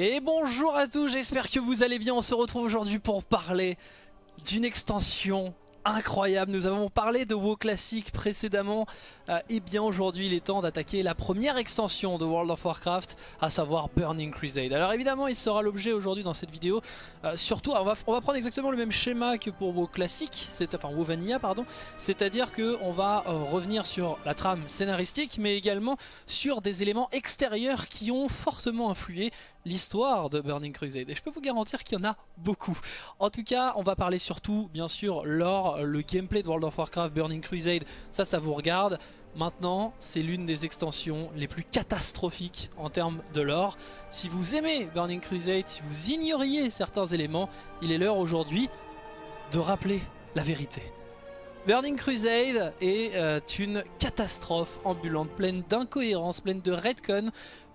Et bonjour à tous, j'espère que vous allez bien. On se retrouve aujourd'hui pour parler d'une extension incroyable. Nous avons parlé de WoW Classic précédemment. Euh, et bien aujourd'hui, il est temps d'attaquer la première extension de World of Warcraft, à savoir Burning Crusade. Alors évidemment, il sera l'objet aujourd'hui dans cette vidéo. Euh, surtout, on va, prendre exactement le même schéma que pour WoW Classic, enfin WoW Vanilla, pardon. C'est-à-dire qu'on va euh, revenir sur la trame scénaristique, mais également sur des éléments extérieurs qui ont fortement influé l'histoire de Burning Crusade. Et je peux vous garantir qu'il y en a beaucoup. En tout cas, on va parler surtout, bien sûr, lore, le gameplay de World of Warcraft Burning Crusade. Ça, ça vous regarde. Maintenant, c'est l'une des extensions les plus catastrophiques en termes de lore. Si vous aimez Burning Crusade, si vous ignoriez certains éléments, il est l'heure aujourd'hui de rappeler la vérité. Burning Crusade est euh, une catastrophe ambulante, pleine d'incohérences, pleine de retcon,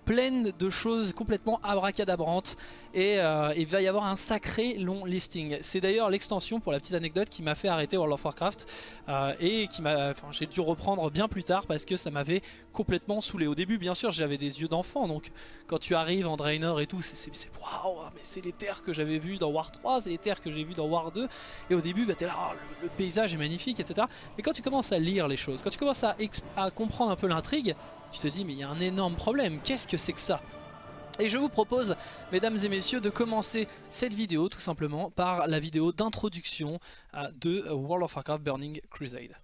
pleine de choses complètement abracadabrantes et euh, il va y avoir un sacré long listing. C'est d'ailleurs l'extension pour la petite anecdote qui m'a fait arrêter World of Warcraft euh, et qui m'a, enfin, j'ai dû reprendre bien plus tard parce que ça m'avait complètement saoulé. Au début bien sûr j'avais des yeux d'enfant donc quand tu arrives en Draenor et tout c'est waouh mais c'est les terres que j'avais vues dans War 3, c'est les terres que j'ai vues dans War 2 et au début bah, t'es là oh, le, paysage est magnifique etc. Et quand tu commences à lire les choses, quand tu commences à, à comprendre un peu l'intrigue tu te dis mais il y a un énorme problème, qu'est-ce que c'est que ça? Et je vous propose, mesdames et messieurs, de commencer cette vidéo tout simplement par la vidéo d'introduction euh, de World of Warcraft Burning Crusade.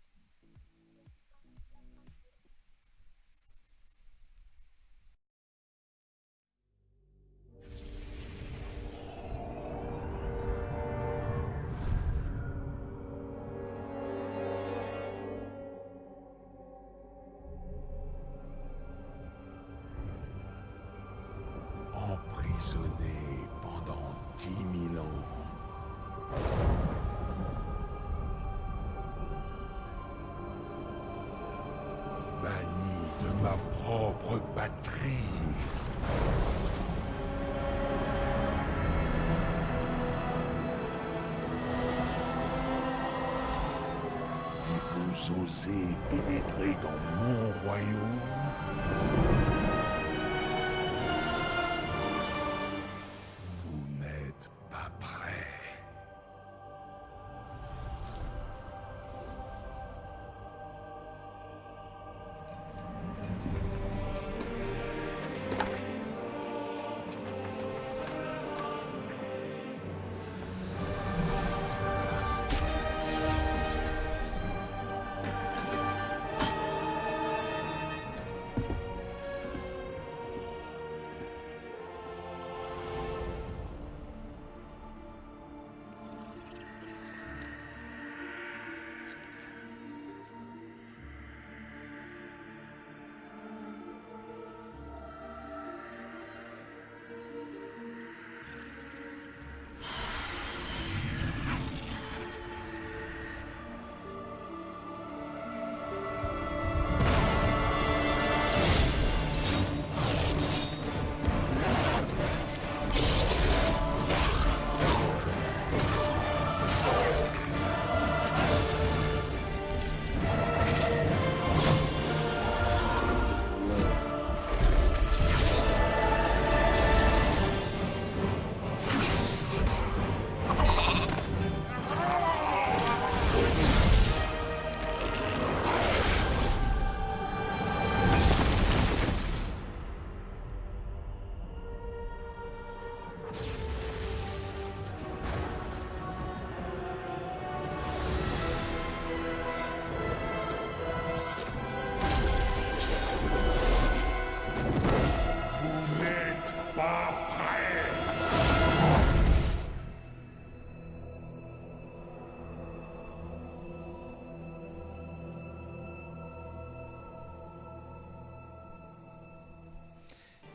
De ma propre patrie. Et vous osez pénétrer dans mon royaume?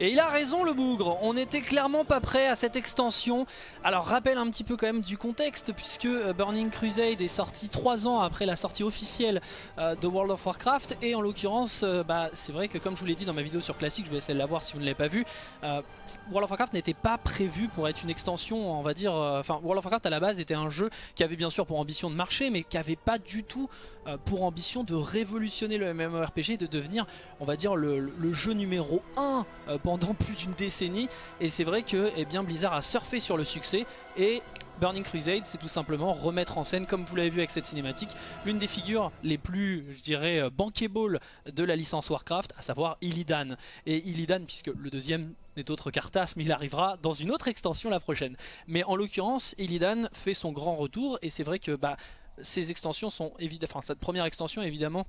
Et il a raison le bougre, on n'était clairement pas prêt à cette extension. Alors rappelle un petit peu quand même du contexte puisque euh, Burning Crusade est sorti 3 ans après la sortie officielle euh, de World of Warcraft et en l'occurrence euh, bah, c'est vrai que comme je vous l'ai dit dans ma vidéo sur Classic, je vais essayer de la voir si vous ne l'avez pas vu, World of Warcraft n'était pas prévu pour être une extension on va dire, enfin World of Warcraft à la base était un jeu qui avait bien sûr pour ambition de marcher mais qui avait pas du tout pour ambition de révolutionner le MMORPG et de devenir on va dire le, le jeu numéro 1 pendant plus d'une décennie. Et c'est vrai que eh bien, Blizzard a surfé sur le succès. Et Burning Crusade c'est tout simplement remettre en scène comme vous l'avez vu avec cette cinématique l'une des figures les plus je dirais euh, bankable de la licence Warcraft à savoir Illidan. Et Illidan puisque le deuxième n'est autre qu'Arthas mais il arrivera dans une autre extension la prochaine. Mais en l'occurrence Illidan fait son grand retour. Et c'est vrai que bah, ces extensions sont enfin cette première extension évidemment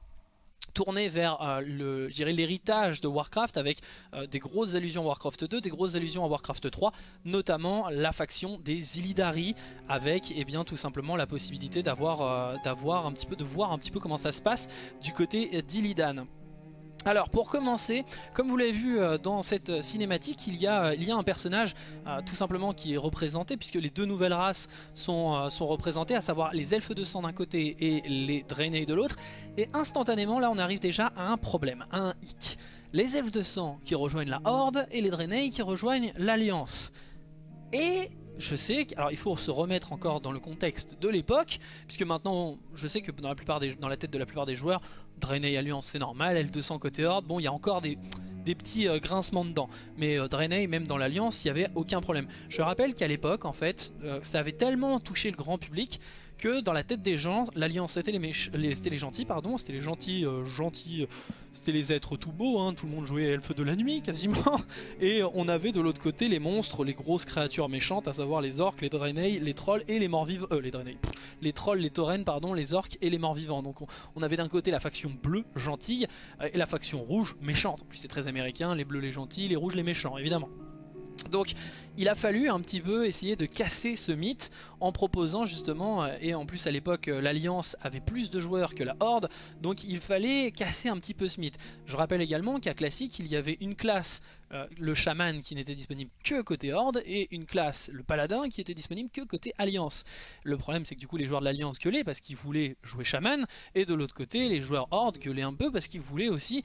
tourné vers euh, l'héritage de Warcraft avec euh, des grosses allusions à Warcraft 2, des grosses allusions à Warcraft 3, notamment la faction des Illidari avec eh bien, tout simplement la possibilité d'avoir euh, d'avoir un petit peu de voir un petit peu comment ça se passe du côté d'Illidan. Alors pour commencer, comme vous l'avez vu euh, dans cette euh, cinématique, il y a, euh, il y a un personnage tout simplement qui est représenté puisque les deux nouvelles races sont, représentées, à savoir les elfes de sang d'un côté et les Draenei de l'autre. Et instantanément là on arrive déjà à un problème, à un hic. Les elfes de sang qui rejoignent la Horde et les Draenei qui rejoignent l'Alliance. Et je sais, alors il faut se remettre encore dans le contexte de l'époque, puisque maintenant je sais que dans la tête de la plupart des joueurs, Draenei Alliance c'est normal, L200 côté Horde, bon il y a encore des, petits euh, grincements dedans. Mais euh, Draenei, même dans l'Alliance, il n'y avait aucun problème. Je rappelle qu'à l'époque, en fait, euh, ça avait tellement touché le grand public que dans la tête des gens, l'Alliance c'était les, les, gentils, pardon, c'était les gentils, euh, gentils, c'était les êtres tout beaux, hein, tout le monde jouait elfes de la nuit quasiment, et on avait de l'autre côté les monstres, les grosses créatures méchantes, à savoir les orques, les draenei, les trolls et les morts vivants, euh, les draenei, les trolls, les taurennes, pardon, les orques et les morts vivants. Donc on, avait d'un côté la faction bleue, gentille, euh, et la faction rouge, méchante. En plus c'est très américain, les bleus les gentils, les rouges les méchants, évidemment. Donc il a fallu un petit peu essayer de casser ce mythe en proposant justement, euh, et en plus à l'époque euh, l'Alliance avait plus de joueurs que la Horde, donc il fallait casser un petit peu ce mythe. Je rappelle également qu'à Classique il y avait une classe, euh, le Shaman qui n'était disponible que côté Horde, et une classe, le Paladin qui était disponible que côté Alliance. Le problème c'est que du coup les joueurs de l'Alliance gueulaient parce qu'ils voulaient jouer Shaman, et de l'autre côté les joueurs Horde gueulaient un peu parce qu'ils voulaient aussi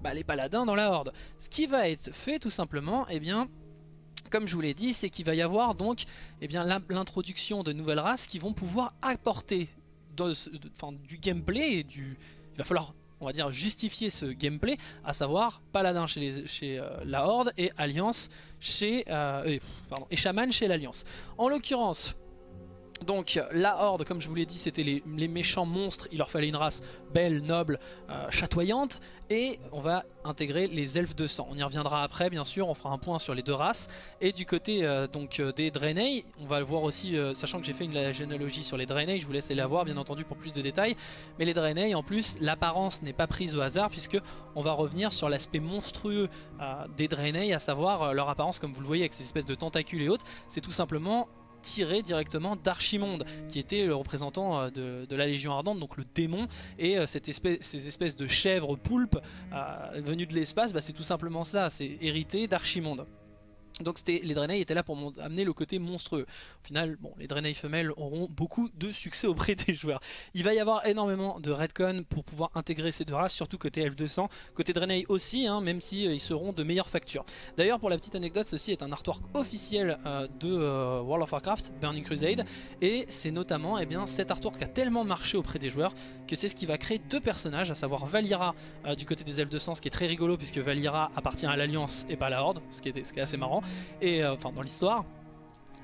bah, les Paladins dans la Horde. Ce qui va être fait tout simplement, eh bien comme je vous l'ai dit, c'est qu'il va y avoir donc eh l'introduction de nouvelles races qui vont pouvoir apporter du gameplay et du... Il va falloir on va dire justifier ce gameplay, à savoir Paladin chez, euh, la Horde et Alliance chez... Euh, pardon, et Shaman chez l'Alliance. En l'occurrence, donc la Horde, comme je vous l'ai dit, c'était les, méchants monstres, il leur fallait une race belle, noble, euh, chatoyante, et on va intégrer les elfes de sang. On y reviendra après, bien sûr, on fera un point sur les deux races. Et du côté euh, donc euh, des Draenei, on va le voir aussi, sachant que j'ai fait une généalogie sur les Draenei, je vous laisse aller la voir, bien entendu, pour plus de détails. Mais les Draenei, en plus, l'apparence n'est pas prise au hasard, puisque on va revenir sur l'aspect monstrueux des Draenei, à savoir leur apparence, comme vous le voyez, avec ces espèces de tentacules et autres. C'est tout simplement tiré directement d'Archimonde, qui était le représentant euh, de, la Légion Ardente, donc le démon, et euh, ces espèces de chèvres poulpes euh, venues de l'espace, bah, c'est tout simplement ça, c'est hérité d'Archimonde. Donc les Draenei étaient là pour amener le côté monstrueux. Au final, les Draenei femelles auront beaucoup de succès auprès des joueurs. Il va y avoir énormément de redcon pour pouvoir intégrer ces deux races, surtout côté F200. Côté Draenei aussi, hein, même si euh, ils seront de meilleure facture. D'ailleurs, pour la petite anecdote, ceci est un artwork officiel euh, de euh, World of Warcraft, Burning Crusade. Et c'est notamment eh bien, cet artwork qui a tellement marché auprès des joueurs que c'est ce qui va créer deux personnages, à savoir Valira du côté des F200, ce qui est très rigolo puisque Valira appartient à l'Alliance et pas à la Horde, ce qui est assez marrant et euh, enfin dans l'histoire.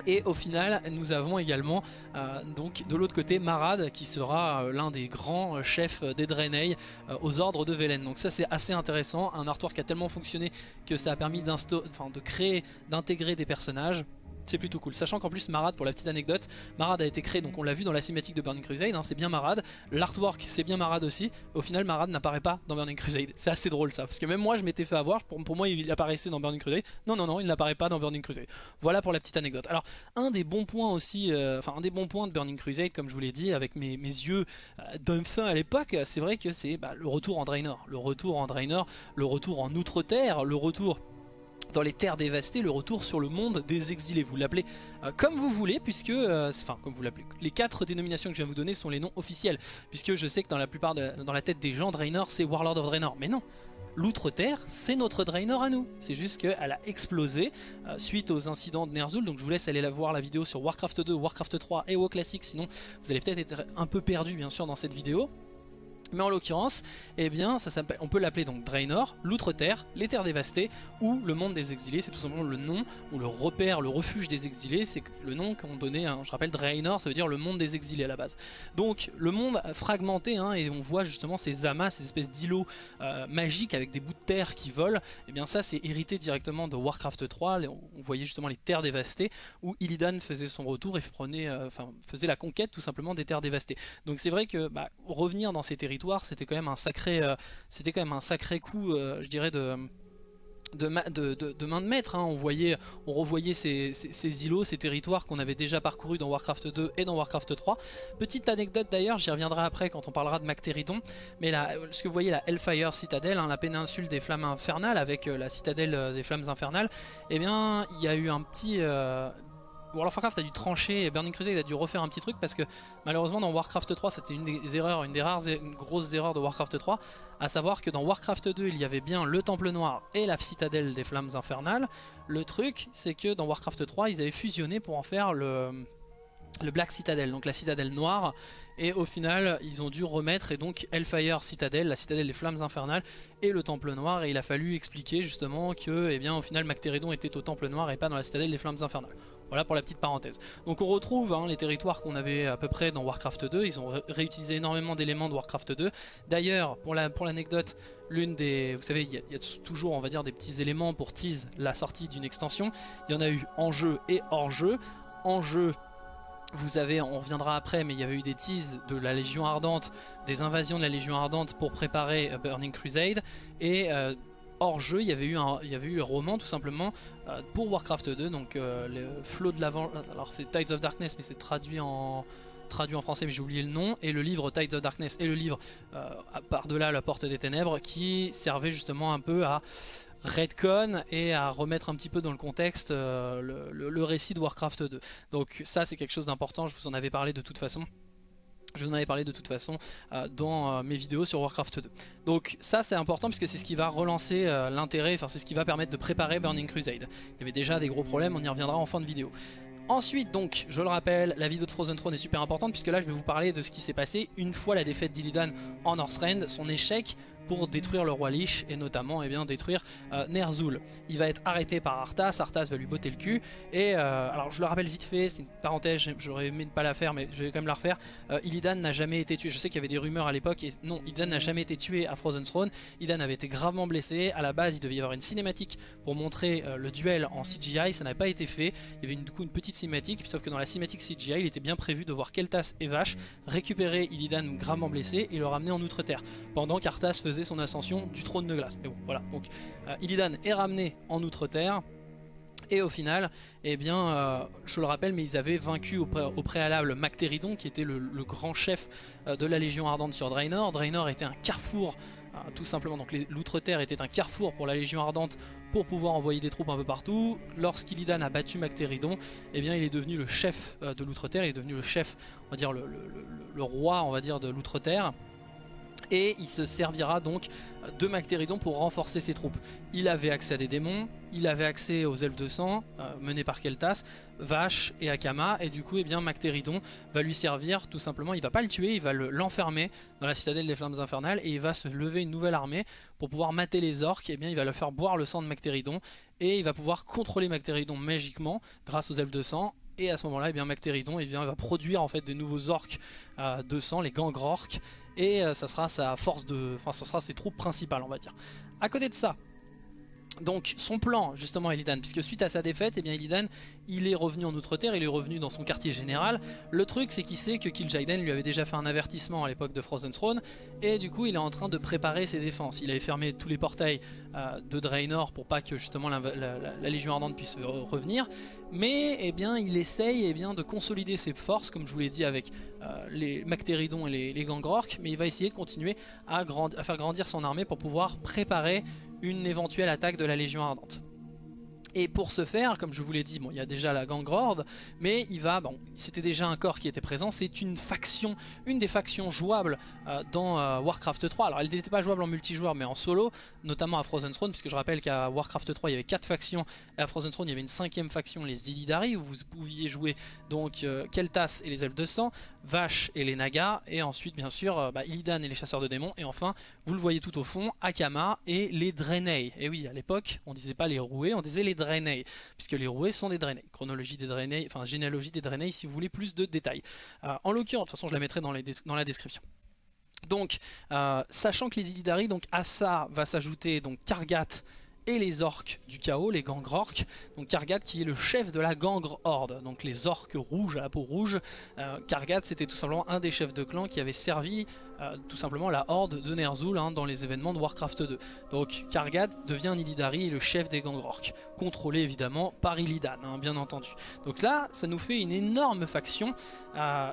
Et au final, nous avons également euh, donc de l'autre côté Marad qui sera euh, l'un des grands chefs des Draenei aux ordres de Velen. Donc ça c'est assez intéressant, un artwork qui a tellement fonctionné que ça a permis de créer, d'intégrer des personnages c'est plutôt cool. Sachant qu'en plus Marad, pour la petite anecdote, Marad a été créé, donc on l'a vu dans la cinématique de Burning Crusade, hein, c'est bien Marad. L'artwork c'est bien Marad aussi. Au final Marad n'apparaît pas dans Burning Crusade. C'est assez drôle ça, parce que même moi je m'étais fait avoir, pour, moi il apparaissait dans Burning Crusade. Non non non, il n'apparaît pas dans Burning Crusade. Voilà pour la petite anecdote. Alors un des bons points aussi, euh, enfin un des bons points de Burning Crusade, comme je vous l'ai dit, avec mes, yeux euh, d'un fin à l'époque, c'est vrai que c'est bah, le retour en Draenor. Le retour en Draenor, le retour en Outre-Terre, le retour dans les terres dévastées, le retour sur le monde des exilés. Vous l'appelez euh, comme vous voulez, puisque, euh, enfin, comme vous l'appelez, les quatre dénominations que je viens de vous donner sont les noms officiels, puisque je sais que dans la plupart, dans la tête des gens, Draenor c'est Warlord of Draenor, mais non. L'Outre-Terre, c'est notre Draenor à nous. C'est juste qu'elle a explosé euh, suite aux incidents de Ner'zhul. Donc je vous laisse aller la voir la vidéo sur Warcraft 2, Warcraft 3 et WoW Classic. Sinon, vous allez peut-être être un peu perdu, bien sûr, dans cette vidéo. Mais en l'occurrence, eh bien, on peut l'appeler donc Draenor, l'Outre-Terre, les Terres Dévastées, ou le Monde des Exilés. C'est tout simplement le nom, ou le repère, le refuge des exilés. C'est le nom qu'on donnait, je rappelle, Draenor, ça veut dire le monde des exilés à la base. Donc, le monde fragmenté, hein, et on voit justement ces amas, ces espèces d'îlots euh, magiques avec des bouts de terre qui volent. Eh bien, ça, c'est hérité directement de Warcraft 3. On voyait justement les Terres Dévastées, où Illidan faisait son retour et prenait, euh, faisait la conquête tout simplement des Terres Dévastées. Donc, c'est vrai que bah, revenir dans ces territoires c'était quand même un sacré, euh, c'était quand un sacré coup, euh, je dirais de main de maître. Hein. On, voyait, revoyait ces, îlots, ces territoires qu'on avait déjà parcourus dans Warcraft 2 et dans Warcraft 3. Petite anecdote d'ailleurs, j'y reviendrai après quand on parlera de Mactéridon. Mais là, ce que vous voyez, la Hellfire Citadel, hein, la péninsule des flammes infernales avec euh, la citadelle des flammes infernales, eh bien, il y a eu un petit, World of Warcraft a dû trancher et Burning Crusade a dû refaire un petit truc parce que malheureusement dans Warcraft 3 c'était une des erreurs, une des rares une grosses erreurs de Warcraft 3 à savoir que dans Warcraft 2 il y avait bien le Temple Noir et la Citadelle des Flammes Infernales. Le truc c'est que dans Warcraft 3 ils avaient fusionné pour en faire le, Black Citadel, donc la citadelle noire. Et au final ils ont dû remettre et donc Hellfire Citadel, la citadelle des flammes infernales et le temple noir. Et il a fallu expliquer justement que eh bien, au final Mactéridon était au temple noir et pas dans la citadelle des flammes infernales. Voilà pour la petite parenthèse. Donc on retrouve hein, les territoires qu'on avait à peu près dans Warcraft 2. Ils ont réutilisé énormément d'éléments de Warcraft 2. D'ailleurs, pour l'anecdote, l'une des... Vous savez, il y, a toujours, on va des petits éléments pour tease la sortie d'une extension. Il y en a eu en jeu et hors jeu. En jeu, vous avez, on reviendra après, mais il y avait eu des teases de la Légion Ardente, des invasions de la Légion Ardente pour préparer Burning Crusade. Et euh, hors jeu, il y avait eu un, roman tout simplement euh, pour Warcraft 2, donc euh, le flot de l'avant, alors c'est Tides of Darkness mais c'est traduit en français mais j'ai oublié le nom, et le livre Tides of Darkness et le livre euh, par-delà la porte des ténèbres qui servait justement un peu à redcon et à remettre un petit peu dans le contexte le, récit de Warcraft 2. Donc ça c'est quelque chose d'important, je vous en avais parlé de toute façon. Je vous en avais parlé de toute façon euh, dans euh, mes vidéos sur Warcraft 2. Donc ça c'est important puisque c'est ce qui va relancer euh, l'intérêt, enfin c'est ce qui va permettre de préparer Burning Crusade. Il y avait déjà des gros problèmes, on y reviendra en fin de vidéo. Ensuite donc, je le rappelle, la vidéo de Frozen Throne est super importante puisque là je vais vous parler de ce qui s'est passé une fois la défaite d'Illidan en Northrend, son échec pour détruire le roi Lich et notamment eh bien, détruire euh, Ner'zhul. Il va être arrêté par Arthas, Arthas va lui botter le cul et euh, alors je le rappelle vite fait, c'est une parenthèse, j'aurais aimé ne pas la faire mais je vais quand même la refaire. Euh, Illidan n'a jamais été tué, je sais qu'il y avait des rumeurs à l'époque et non, Illidan n'a jamais été tué à Frozen Throne. Illidan avait été gravement blessé, à la base il devait y avoir une cinématique pour montrer le duel en CGI, ça n'a pas été fait. Il y avait une, du coup une petite cinématique, sauf que dans la cinématique CGI il était bien prévu de voir Keltas et Vache récupérer Illidan gravement blessé et le ramener en Outre-Terre pendant qu'Arthas faisait son ascension du trône de glace. Mais bon, voilà. Donc euh, Illidan est ramené en Outre-Terre. Et au final, eh bien, euh, je le rappelle, mais ils avaient vaincu au, préalable Mactéridon, qui était le, grand chef euh, de la Légion Ardente sur Draenor. Draenor était un carrefour, tout simplement. Donc l'Outre-Terre était un carrefour pour la Légion Ardente pour pouvoir envoyer des troupes un peu partout. Lorsqu'Illidan a battu Mactéridon, eh bien, il est devenu le chef de l'Outre-Terre, il est devenu le chef, on va dire, le, le roi, on va dire, de l'Outre-Terre et il se servira donc de Mactéridon pour renforcer ses troupes. Il avait accès à des démons, il avait accès aux elfes de sang euh, menés par Keltas, Vache et Akama et du coup eh Mactéridon va lui servir tout simplement, il va pas le tuer, il va l'enfermer dans la citadelle des flammes infernales et il va se lever une nouvelle armée pour pouvoir mater les orques et eh bien il va le faire boire le sang de Mactéridon et il va pouvoir contrôler Mactéridon magiquement grâce aux elfes de sang et à ce moment-là, eh eh bien, va produire en fait des nouveaux orques euh, de sang, les gangrorques, et euh, ça sera sa force de, enfin ça sera ses troupes principales on va dire. À côté de ça, donc son plan justement Illidan, puisque suite à sa défaite, eh bien Illidan il est revenu en Outre-Terre, il est revenu dans son quartier général. Le truc c'est qu'il sait que Kil'jaeden lui avait déjà fait un avertissement à l'époque de Frozen Throne et du coup il est en train de préparer ses défenses. Il avait fermé tous les portails euh, de Draenor pour pas que justement la, Légion Ardente puisse revenir. Mais eh bien il essaye eh bien, de consolider ses forces comme je vous l'ai dit avec euh, les Mactéridon et les, les mais il va essayer de continuer à faire grandir son armée pour pouvoir préparer une éventuelle attaque de la Légion Ardente. Et pour ce faire, comme je vous l'ai dit, bon, il y a déjà la Gangrorde, mais il va, bon, c'était déjà un corps qui était présent, c'est une faction, une des factions jouables euh, dans euh, Warcraft 3. Alors elle n'était pas jouable en multijoueur, mais en solo, notamment à Frozen Throne, puisque je rappelle qu'à Warcraft 3 il y avait 4 factions, et à Frozen Throne il y avait une cinquième faction, les Illidari, où vous pouviez jouer donc euh, Keltas et les Elfes de Sang, Vache et les Nagas, et ensuite bien sûr euh, bah, Illidan et les chasseurs de démons, et enfin, vous le voyez tout au fond, Akama et les Draenei. Et oui, à l'époque, on disait pas les Roués, on disait les Draenei, puisque les Roués sont des Draenei. Chronologie des Draenei, enfin généalogie des Draenei si vous voulez plus de détails. Euh, en l'occurrence, de toute façon je la mettrai dans, la description. Donc, euh, sachant que les Illidari, donc à ça va s'ajouter donc Kargat et les orques du chaos, les gangres orques. Donc Kargat qui est le chef de la gangre horde, donc les orques rouges à la peau rouge. Euh, Kargat c'était tout simplement un des chefs de clan qui avait servi euh, tout simplement la horde de Ner'zhul hein, dans les événements de Warcraft 2. Donc Kargat devient et le chef des gangres orques, contrôlé évidemment par Illidan, hein, bien entendu. Donc là ça nous fait une énorme faction. Euh,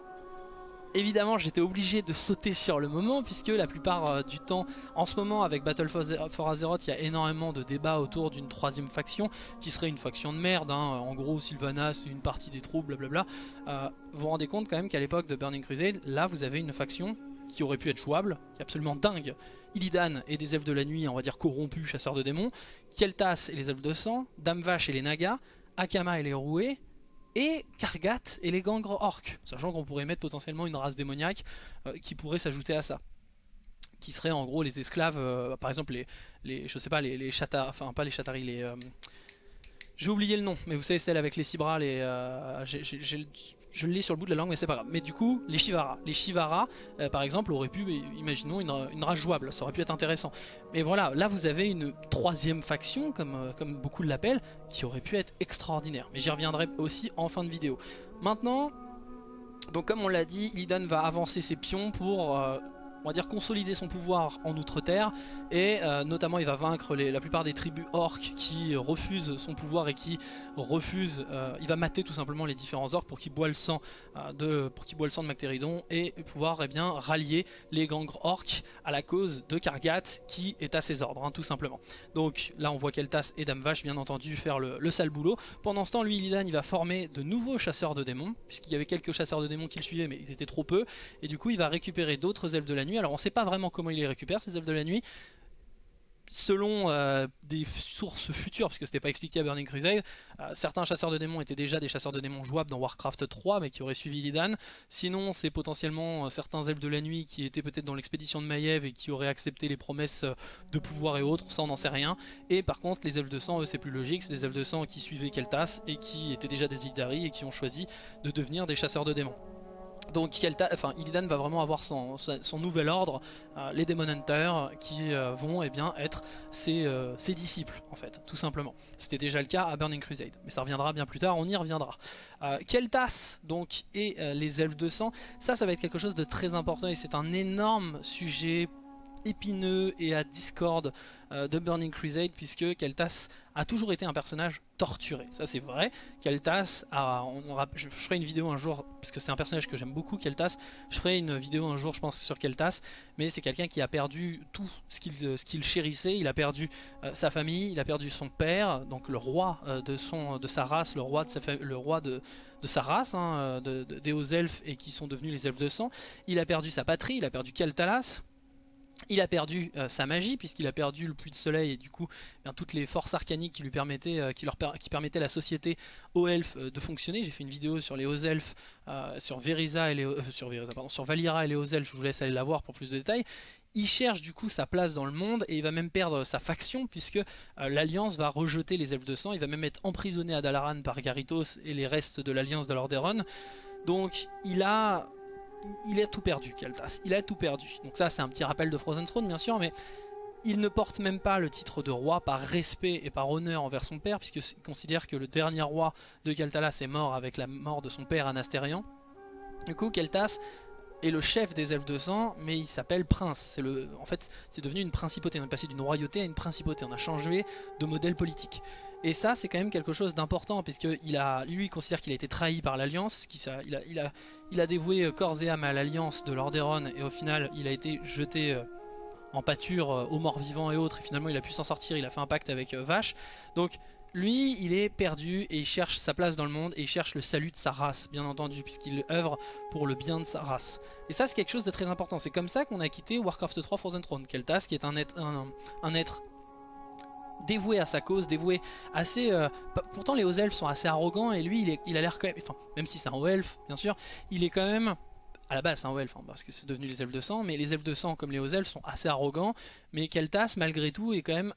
Évidemment j'étais obligé de sauter sur le moment puisque la plupart euh, du temps en ce moment avec Battle for Azeroth il y a énormément de débats autour d'une troisième faction qui serait une faction de merde hein. en gros Sylvanas une partie des troupes blablabla. Euh, vous vous rendez compte quand même qu'à l'époque de Burning Crusade là vous avez une faction qui aurait pu être jouable, qui est absolument dingue. Illidan et des elfes de la nuit on va dire corrompus chasseurs de démons. Keltas et les elfes de sang. Dame Vache et les Nagas Akama et les Roués et Kargat et les gangres orques, sachant qu'on pourrait mettre potentiellement une race démoniaque euh, qui pourrait s'ajouter à ça. Qui serait en gros les esclaves, euh, par exemple les, les, je sais pas, les, les enfin pas les chataris, les, euh, j'ai oublié le nom, mais vous savez celle avec les six bras, les, euh, je l'ai sur le bout de la langue mais c'est pas grave. Mais du coup, les Shivara. Les Shivara, euh, par exemple, auraient pu, imaginons, une, race jouable, ça aurait pu être intéressant. Mais voilà, là vous avez une troisième faction, comme, euh, comme beaucoup l'appellent, qui aurait pu être extraordinaire. Mais j'y reviendrai aussi en fin de vidéo. Maintenant, donc comme on l'a dit, Illidan va avancer ses pions pour on va dire consolider son pouvoir en Outre-Terre et euh, notamment il va vaincre la plupart des tribus orques qui refusent son pouvoir et qui refusent, euh, il va mater tout simplement les différents orques pour qu'ils boivent le sang euh, de pour qu'ils le sang de Mactéridon et pouvoir eh bien rallier les gangres orques à la cause de Kargat qui est à ses ordres hein, tout simplement. Donc là on voit Keltas et Dame Vache bien entendu faire le, sale boulot. Pendant ce temps lui Illidan il va former de nouveaux chasseurs de démons puisqu'il y avait quelques chasseurs de démons qui le suivaient mais ils étaient trop peu et du coup il va récupérer d'autres elfes de la alors on ne sait pas vraiment comment il les récupère ces elfes de la nuit. Selon euh, des sources futures, parce que c'était pas expliqué à Burning Crusade, euh, certains chasseurs de démons étaient déjà des chasseurs de démons jouables dans Warcraft 3, mais qui auraient suivi Lidan. Sinon, c'est potentiellement euh, certains elfes de la nuit qui étaient peut-être dans l'expédition de Maiev et qui auraient accepté les promesses de pouvoir et autres, ça on n'en sait rien. Et par contre, les elfes de sang, eux, c'est plus logique, c'est des elfes de sang qui suivaient Keltas et qui étaient déjà des Illidari et qui ont choisi de devenir des chasseurs de démons. Donc enfin, Illidan va vraiment avoir son, nouvel ordre, euh, les Demon Hunters, qui euh, vont eh bien, être euh, ses, disciples, en fait, tout simplement. C'était déjà le cas à Burning Crusade, mais ça reviendra bien plus tard, on y reviendra. Keltas, donc, et les Elfes de sang, ça, ça va être quelque chose de très important, et c'est un énorme sujet épineux et à discorde euh, de Burning Crusade puisque Keltas a toujours été un personnage torturé, ça c'est vrai. Keltas, je, ferai une vidéo un jour, parce que c'est un personnage que j'aime beaucoup, Keltas, je ferai une vidéo un jour je pense sur Keltas, mais c'est quelqu'un qui a perdu tout ce qu'il chérissait, il a perdu euh, sa famille, il a perdu son père, donc le roi euh, de, sa race, le roi de sa, le roi de sa race, hein, des hauts elfes et qui sont devenus les elfes de sang, il a perdu sa patrie, il a perdu Keltalas, il a perdu euh, sa magie puisqu'il a perdu le puits de soleil et du coup eh toutes les forces arcaniques qui lui permettaient, euh, qui leur permettaient la société aux elfes euh, de fonctionner. J'ai fait une vidéo sur les hauts elfes, sur Verisa et les sur Valira et les hauts elfes. Je vous laisse aller la voir pour plus de détails. Il cherche du coup sa place dans le monde et il va même perdre sa faction puisque l'Alliance va rejeter les elfes de sang. Il va même être emprisonné à Dalaran par Garitos et les restes de l'Alliance de Lordaeron. Donc il a il a tout perdu, Kaltas. Il a tout perdu. Donc ça, c'est un petit rappel de Frozen Throne, bien sûr, mais il ne porte même pas le titre de roi par respect et par honneur envers son père, puisqu'il considère que le dernier roi de Kaltalas est mort avec la mort de son père Anastérian. Du coup, Keltas est le chef des elfes de sang, mais il s'appelle prince. Le, en fait, c'est devenu une principauté. On est passé d'une royauté à une principauté. On a changé de modèle politique. Et ça, c'est quand même quelque chose d'important, puisqu'il a, lui, il considère qu'il a été trahi par l'Alliance, il a, il, a, dévoué euh, corps et âme à l'Alliance de Lordaeron, et au final, il a été jeté euh, en pâture euh, aux morts vivants et autres, et finalement, il a pu s'en sortir, il a fait un pacte avec Vache. Donc, lui, il est perdu et il cherche sa place dans le monde et il cherche le salut de sa race, bien entendu, puisqu'il œuvre pour le bien de sa race. Et ça, c'est quelque chose de très important. C'est comme ça qu'on a quitté Warcraft 3 Frozen Throne. Keltas, qui est un être, un être dévoué à sa cause, dévoué assez... Euh, pourtant les hauts elfes sont assez arrogants et lui il, a l'air quand même... Enfin, même si c'est un haut elfe bien sûr, il est quand même à la base c'est un elfe, hein, parce que c'est devenu les elfes de sang, mais les elfes de sang comme les hauts elfes sont assez arrogants, mais Keltas malgré tout est quand même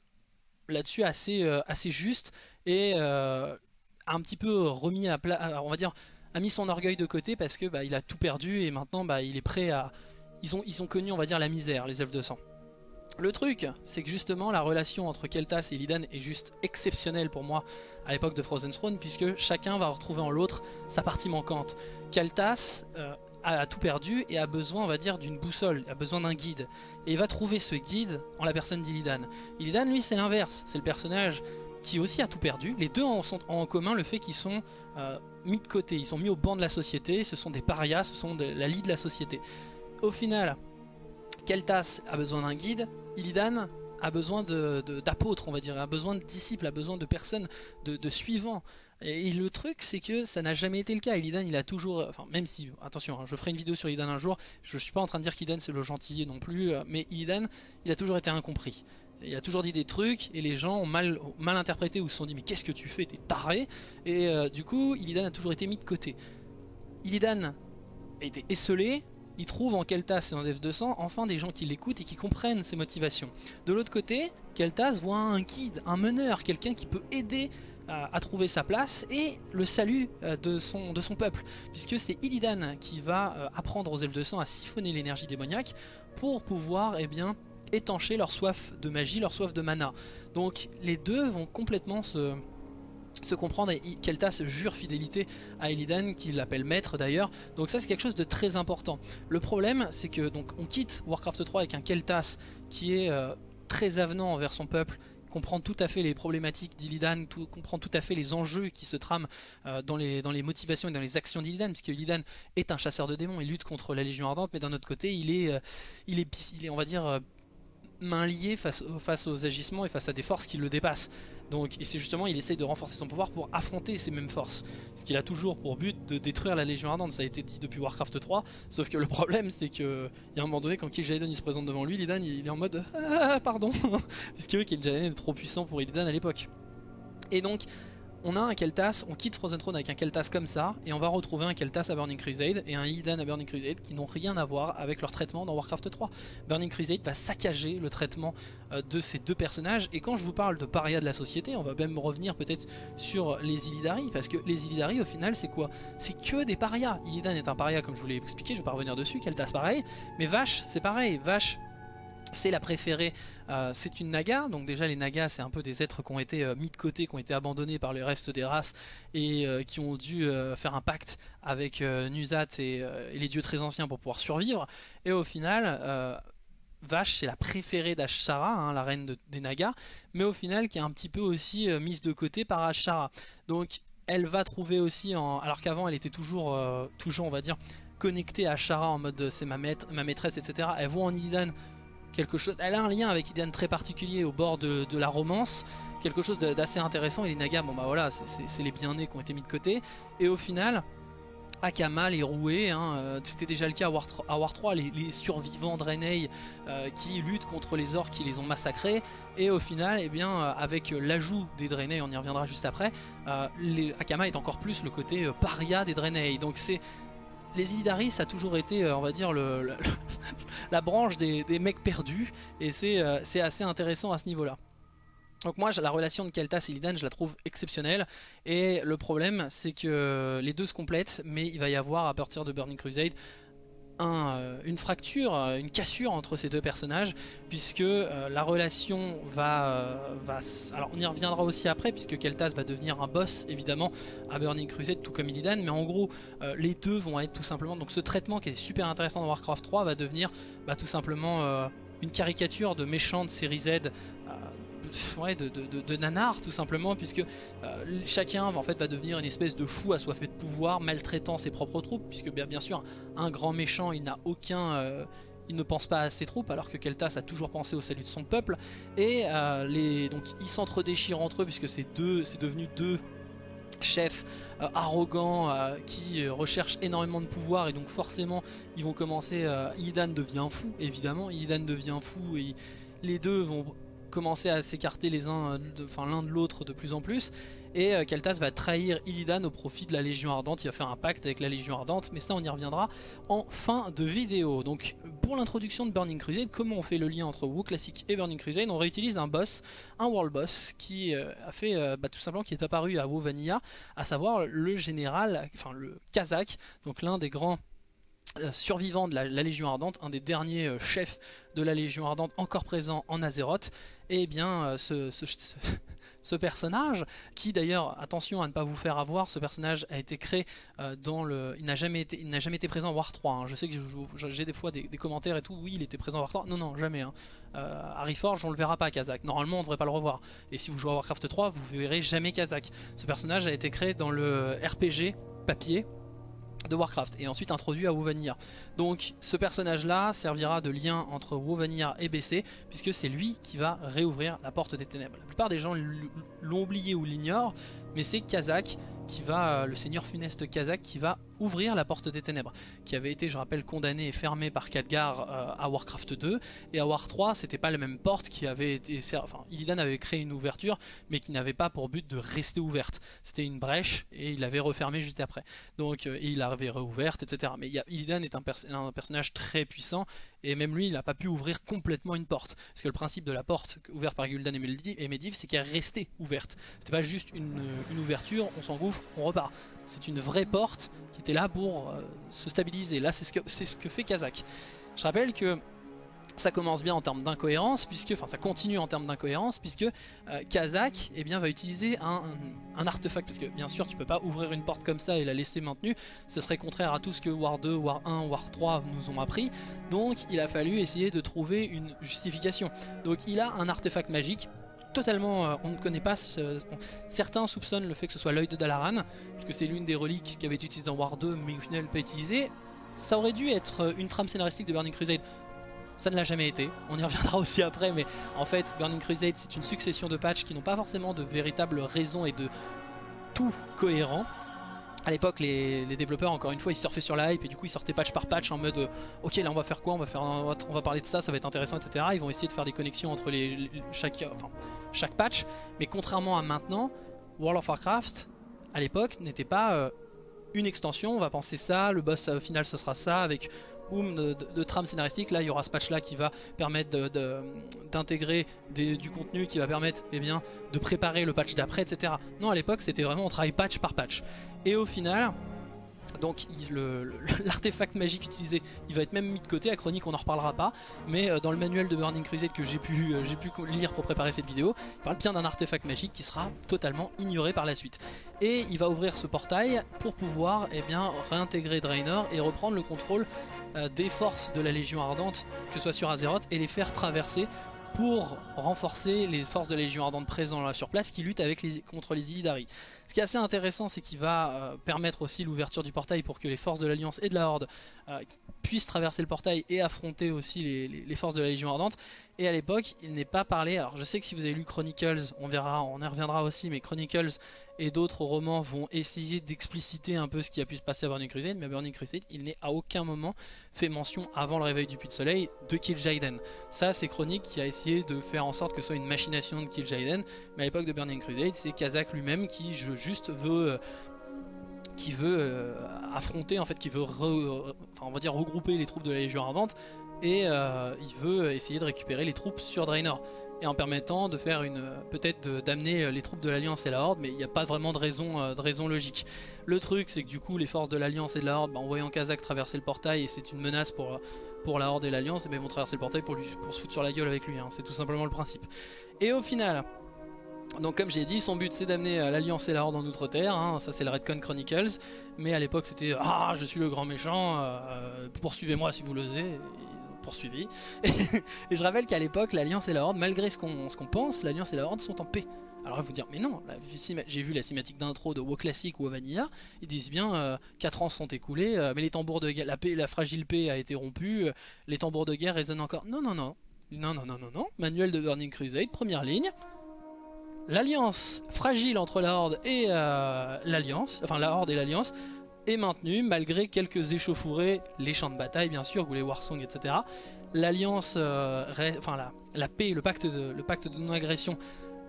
là-dessus assez, euh, assez juste et euh, un petit peu remis à plat, on va dire, a mis son orgueil de côté parce que bah, il a tout perdu et maintenant bah, il est prêt à... Ils ont, ils ont connu on va dire la misère les elfes de sang. Le truc, c'est que justement la relation entre Keltas et Illidan est juste exceptionnelle pour moi à l'époque de Frozen Throne puisque chacun va retrouver en l'autre sa partie manquante. Keltas euh, a tout perdu et a besoin, on va dire, d'une boussole, a besoin d'un guide. Et il va trouver ce guide en la personne d'Illidan. Illidan, lui, c'est l'inverse. C'est le personnage qui aussi a tout perdu. Les deux ont, en commun le fait qu'ils sont euh, mis de côté, ils sont mis au banc de la société, ce sont des parias, ce sont de la lie de la société. Au final, Keltas a besoin d'un guide, Illidan a besoin d'apôtres, on va dire, a besoin de disciples, a besoin de personnes, de, suivants. Et, le truc, c'est que ça n'a jamais été le cas. Illidan, il a toujours, enfin, même si, attention, hein, je ferai une vidéo sur Illidan un jour, je suis pas en train de dire qu'Illidan c'est le gentil non plus, euh, mais Illidan, il a toujours été incompris. Il a toujours dit des trucs et les gens ont mal, mal interprété ou se sont dit mais qu'est-ce que tu fais, t'es taré? Et euh, du coup, Illidan a toujours été mis de côté. Illidan a été esselé, il trouve en Keltas et en F200 enfin des gens qui l'écoutent et qui comprennent ses motivations. De l'autre côté, Keltas voit un guide, un meneur, quelqu'un qui peut aider à, trouver sa place et le salut euh, de son, de son peuple. Puisque c'est Illidan qui va euh, apprendre aux elfes de sang à siphonner l'énergie démoniaque pour pouvoir eh bien, étancher leur soif de magie, leur soif de mana. Donc les deux vont complètement se, se comprendre et Keltas jure fidélité à Illidan qui l'appelle maître d'ailleurs donc ça c'est quelque chose de très important le problème c'est que donc on quitte Warcraft 3 avec un Keltas qui est euh, très avenant envers son peuple comprend tout à fait les problématiques d'Illidan, comprend tout à fait les enjeux qui se trament euh, dans, les, motivations et dans les actions d'Illidan, puisque Illidan est un chasseur de démons, il lutte contre la Légion Ardente, mais d'un autre côté, il est, euh, on va dire, main liée face aux agissements et face à des forces qui le dépassent. Donc, c'est justement, il essaye de renforcer son pouvoir pour affronter ces mêmes forces. Ce qu'il a toujours pour but de détruire la Légion Ardente, ça a été dit depuis Warcraft 3. Sauf que le problème, c'est que il y a un moment donné, quand Kil'jaeden il se présente devant lui, Illidan il est en mode ah, pardon, puisque Kil'jaeden est trop puissant pour Illidan à l'époque. Et donc, on a un Keltas, on quitte Frozen Throne avec un Keltas comme ça, et on va retrouver un Keltas à Burning Crusade et un Illidan à Burning Crusade qui n'ont rien à voir avec leur traitement dans Warcraft 3. Burning Crusade va saccager le traitement euh, de ces deux personnages, et quand je vous parle de paria de la société, on va même revenir peut-être sur les Illidari, parce que les Illidari au final c'est quoi? C'est que des parias. Illidan est un paria comme je vous l'ai expliqué, je vais pas revenir dessus, Keltas pareil, mais Vache c'est pareil, Vache c'est la préférée, euh, c'est une naga, donc déjà les nagas c'est un peu des êtres qui ont été euh, mis de côté, qui ont été abandonnés par le reste des races et euh, qui ont dû faire un pacte avec Nuzat et, les dieux très anciens pour pouvoir survivre. Et au final, Vache c'est la préférée d'Ashara, hein, la reine des nagas, mais au final qui est un petit peu aussi mise de côté par Ashara. Donc elle va trouver aussi, alors qu'avant elle était toujours, toujours on va dire, connectée à Ashara en mode c'est ma, ma maîtresse, etc. Elle voit en Illidan Elle a un lien avec Idan très particulier au bord de, la romance, quelque chose d'assez intéressant. Et les Nagas, bon bah voilà, c'est les bien-nés qui ont été mis de côté. Et au final, Akama, les roués, hein, euh, c'était déjà le cas à War, 3, les, survivants de euh, qui luttent contre les orques qui les ont massacrés. Et au final, eh bien, euh, avec l'ajout des Draenei, on y reviendra juste après, les, Akama est encore plus le côté paria des Draenei. Donc c'est les Illidari ça a toujours été euh, on va dire la branche des, mecs perdus et euh, c'est assez intéressant à ce niveau là donc moi la relation de Keltas et Illidan je la trouve exceptionnelle et le problème c'est que les deux se complètent mais il va y avoir à partir de Burning Crusade euh, une fracture, euh, une cassure entre ces deux personnages, puisque euh, la relation va. Alors on y reviendra aussi après, puisque Keltas va devenir un boss, évidemment, à Burning Crusade, tout comme Illidan, mais en gros, les deux vont être tout simplement... Donc ce traitement qui est super intéressant dans Warcraft 3 va devenir bah, tout simplement une caricature de méchant de série Z de, nanar tout simplement puisque euh, chacun en fait va devenir une espèce de fou assoiffé de pouvoir maltraitant ses propres troupes puisque bien, sûr un grand méchant il n'a aucun euh, il ne pense pas à ses troupes alors que Keltas a toujours pensé au salut de son peuple. Et euh, les, donc ils s'entre-déchirent entre eux puisque c'est devenu deux chefs arrogants qui recherchent énormément de pouvoir et donc forcément ils vont commencer Illidan devient fou évidemment. Illidan devient fou et les deux vont commencer à s'écarter les uns, de- enfin l'un de l'autre de plus en plus. Et euh, Kel'Thas va trahir Illidan au profit de la Légion Ardente. Il va faire un pacte avec la Légion Ardente, mais ça on y reviendra en fin de vidéo. Donc pour l'introduction de Burning Crusade, comment on fait le lien entre WoW Classic et Burning Crusade? On réutilise un boss, un world boss qui euh, a fait euh, bah, tout simplement qui est apparu à WoW Vanilla, à savoir le général, enfin le Kazakh, donc l'un des grands euh, survivants de la, la Légion Ardente, un des derniers euh, chefs de la Légion Ardente encore présent en Azeroth. Et bien euh, ce, personnage, qui d'ailleurs, attention à ne pas vous faire avoir, ce personnage a été créé euh, dans le... Il n'a jamais, été- jamais été présent en War 3. hein. Je sais que j'ai des fois des, commentaires et tout, oui il était présent en War 3. Non, non, jamais. Hein. Euh, Harry Forge, on le verra pas Kazakh. Normalement on devrait pas le revoir. Et si vous jouez à Warcraft 3, vous verrez jamais Kazakh. Ce personnage a été créé dans le RPG papier de Warcraft et ensuite introduit à WoW Vanilla. Donc ce personnage là servira de lien entre WoW Vanilla et BC puisque c'est lui qui va réouvrir la porte des ténèbres. La plupart des gens l'ont oublié ou l'ignorent mais c'est Kazakh qui va, euh, le seigneur funeste Kazakh qui va ouvrir la porte des ténèbres qui avait été je rappelle condamné et fermé par Khadgar euh, à Warcraft 2 et à War 3 c'était pas la même porte qui avait été enfin Illidan avait créé une ouverture mais qui n'avait pas pour but de rester ouverte. C'était une brèche et il l'avait refermée juste après. Donc euh, il l'avait réouverte etc mais Illidan est un, pers- un personnage très puissant et même lui il n'a pas pu ouvrir complètement une porte. Parce que le principe de la porte ouverte par Gul'dan et Medivh c'est qu'elle restait ouverte. C'était pas juste une, une ouverture on s'engouffre on repart. C'est une vraie porte qui était là pour euh, se stabiliser. Là c'est ce que ce que fait Kazakh. Je rappelle que ça commence bien en termes d'incohérence, puisque, enfin ça continue en termes d'incohérence, puisque euh, Kazakh eh bien, va utiliser un, un- un artefact, parce que bien sûr tu peux pas ouvrir une porte comme ça et la laisser maintenue, ce serait contraire à tout ce que War 2, War 1, War 3 nous ont appris, donc il a fallu essayer de trouver une justification. Donc il a un artefact magique, totalement, euh, on ne connaît pas, certains soupçonnent le fait que ce soit l'œil de Dalaran, puisque c'est l'une des reliques qui avait été utilisée dans War 2, mais au final pas utilisée, ça aurait dû être euh, une trame scénaristique de Burning Crusade, ça ne l'a jamais été, on y reviendra aussi après, mais en fait Burning Crusade c'est une succession de patchs qui n'ont pas forcément de véritable raison et de tout cohérent. À l'époque, les, développeurs, encore une fois, ils surfaient sur la hype et du coup, ils sortaient patch par patch en mode euh, Ok, là on va faire quoi? On va, faire on va- parler de ça, ça va être intéressant, etc. Ils vont essayer de faire des connexions entre les- chaque, enfin, chaque patch. Mais contrairement à maintenant, World of Warcraft, à l'époque, n'était pas euh, une extension. On va penser ça, le boss euh, final ce sera ça, avec de, de, trame scénaristique. Là, il y aura ce patch là qui va permettre d'intégrer du contenu qui va permettre eh bien, de préparer le patch d'après, etc. Non, à l'époque, c'était vraiment on travaille patch par patch. Et au final, donc l'artefact magique utilisé, il va être même mis de côté. À Chronique, on n'en reparlera pas. Mais euh, dans le manuel de Burning Crusade que j'ai pu, euh, pu lire pour préparer cette vidéo, il parle bien d'un artefact magique qui sera totalement ignoré par la suite. Et il va ouvrir ce portail pour pouvoir eh bien, réintégrer Draenor et reprendre le contrôle euh, des forces de la Légion Ardente, que ce soit sur Azeroth, et les faire traverser pour renforcer les forces de la Légion Ardente présentes sur place qui luttent contre les Illidari. Ce qui est assez intéressant, c'est qu'il va euh, permettre aussi l'ouverture du portail pour que les forces de l'Alliance et de la Horde euh, puissent traverser le portail et affronter aussi les forces de la Légion Ardente. Et à l'époque, il n'est pas parlé. Alors, je sais que si vous avez lu Chronicles, on verra, on y reviendra aussi, mais Chronicles et d'autres romans vont essayer d'expliciter un peu ce qui a pu se passer à Burning Crusade. Mais à Burning Crusade, il n'est à aucun moment fait mention avant le réveil du Puits de Soleil de Kil'jaeden. Ça, c'est Chronique qui a essayé de faire en sorte que ce soit une machination de Kil'jaeden. Mais à l'époque de Burning Crusade, c'est Kazakh lui-même qui je- juste veut. euh, qui veut euh, affronter, en fait, qui veut on va dire regrouper les troupes de la Légion Ardente et euh, il veut essayer de récupérer les troupes sur Draenor et en permettant de faire une peut-être d'amener les troupes de l'Alliance et la Horde mais il n'y a pas vraiment de raison, euh, de raison logique. Le truc c'est que du coup les forces de l'Alliance et de la Horde bah, en voyant Kazakh traverser le portail et c'est une menace pour, la Horde et l'Alliance, bah, ils vont traverser le portail pour, pour se foutre sur la gueule avec lui, hein. c'est tout simplement le principe. Et au final, donc comme j'ai dit, son but c'est d'amener euh, l'Alliance et la Horde en Outre-Terre, hein. ça c'est le Redcon Chronicles, mais à l'époque c'était « Ah, je suis le grand méchant, euh, poursuivez-moi si vous l'osez », Et ils ont poursuivi. et je rappelle qu'à l'époque, l'Alliance et la Horde, malgré ce qu'on qu'on pense, l'Alliance et la Horde sont en paix. Alors vous dire, mais non, j'ai vu la cinématique d'intro de WoW Classic ou WoW Vanilla, ils disent bien 4 ans sont écoulés, euh, mais les tambours de la, paix, la fragile paix a été rompue, euh, les tambours de guerre résonnent encore. Non, non, non, non, non, non, non, non, manuel de Burning Crusade, première ligne, l'alliance fragile entre la Horde et euh, l'alliance, enfin la Horde et l'alliance, est maintenue malgré quelques échauffourées, les champs de bataille bien sûr, ou les warsongs, etc. L'alliance, euh, enfin la, paix, le le pacte de non-agression,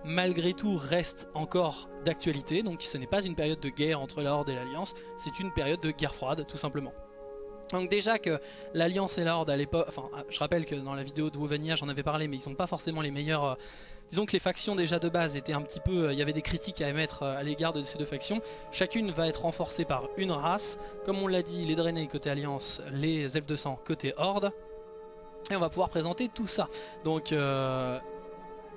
malgré tout reste encore d'actualité. Donc ce n'est pas une période de guerre entre la Horde et l'Alliance, c'est une période de guerre froide tout simplement. Donc déjà que l'Alliance et la Horde à l'époque, enfin je rappelle que dans la vidéo de Wovania j'en avais parlé mais ils sont pas forcément les meilleurs, euh, disons que les factions déjà de base étaient un petit peu, euh, il y avait des critiques à émettre euh, à l'égard de ces deux factions, chacune va être renforcée par une race, comme on l'a dit les Draenei côté Alliance, les elfes de sang côté Horde, et on va pouvoir présenter tout ça. Donc euh,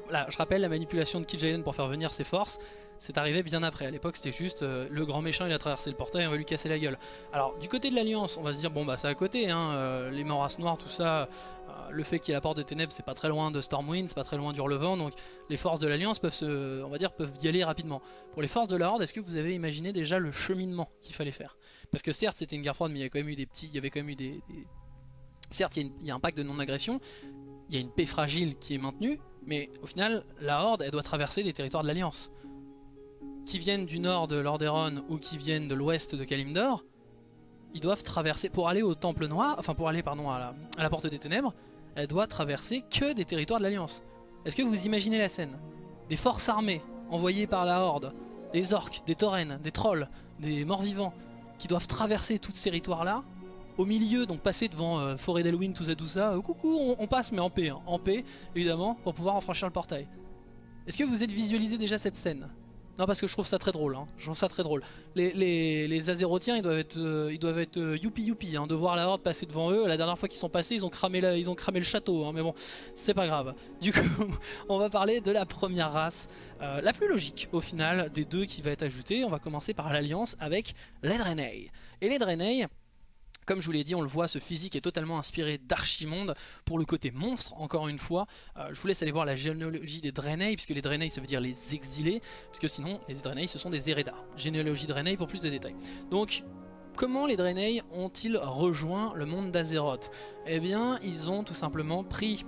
là je rappelle la manipulation de Kil'jaeden pour faire venir ses forces, c'est arrivé bien après. À l'époque, c'était juste euh, le grand méchant, il a traversé le portail, on va lui casser la gueule. Alors, du côté de l'Alliance, on va se dire, bon, bah, c'est à côté, hein, euh, les Moras Noirs, tout ça. euh, le fait qu'il y ait la porte de ténèbres, c'est pas très loin de Stormwind, c'est pas très loin d'Hurlevent, donc les forces de l'Alliance peuvent se, on va dire, peuvent y aller rapidement. Pour les forces de la Horde, est-ce que vous avez imaginé déjà le cheminement qu'il fallait faire? Parce que certes, c'était une guerre froide, mais il y a quand même eu des petits, il y avait quand même eu des, certes, il y, a il y a un pacte de non-agression, il y a une paix fragile qui est maintenue, mais au final, la Horde, elle doit traverser les territoires de l'Alliance qui viennent du nord de Lordaeron ou qui viennent de l'ouest de Kalimdor, ils doivent traverser, pour aller au Temple Noir, enfin pour aller pardon à la, à la Porte des Ténèbres, elle doit traverser que des territoires de l'Alliance. Est-ce que vous imaginez la scène? Des forces armées envoyées par la Horde, des orques, des taurennes, des trolls, des morts-vivants, qui doivent traverser tous ces territoires-là, au milieu, donc passer devant euh, Forêt d'Halloween, tout ça, tout ça, euh, coucou, on, passe mais en paix, hein, en paix, évidemment, pour pouvoir franchir le portail. Est-ce que vous êtes visualisé déjà cette scène? Non parce que je trouve ça très drôle, hein. je trouve ça très drôle. Les, Azérotiens ils doivent être, euh, ils doivent être euh, youpi hein, de voir la horde passer devant eux. La dernière fois qu'ils sont passés ils ont cramé, ils ont cramé le château, hein, mais bon c'est pas grave. Du coup on va parler de la première race, euh, la plus logique au final des deux qui va être ajoutée. On va commencer par l'alliance avec les Draenei. Et les Draenei, comme je vous l'ai dit, on le voit, ce physique est totalement inspiré d'Archimonde pour le côté monstre, encore une fois. Euh, je vous laisse aller voir la généalogie des Draenei, puisque les Draenei ça veut dire les exilés, puisque sinon les Draenei ce sont des Eredar. Généalogie Draenei pour plus de détails. Donc, comment les Draenei ont-ils rejoint le monde d'Azeroth? Eh bien, ils ont tout simplement pris...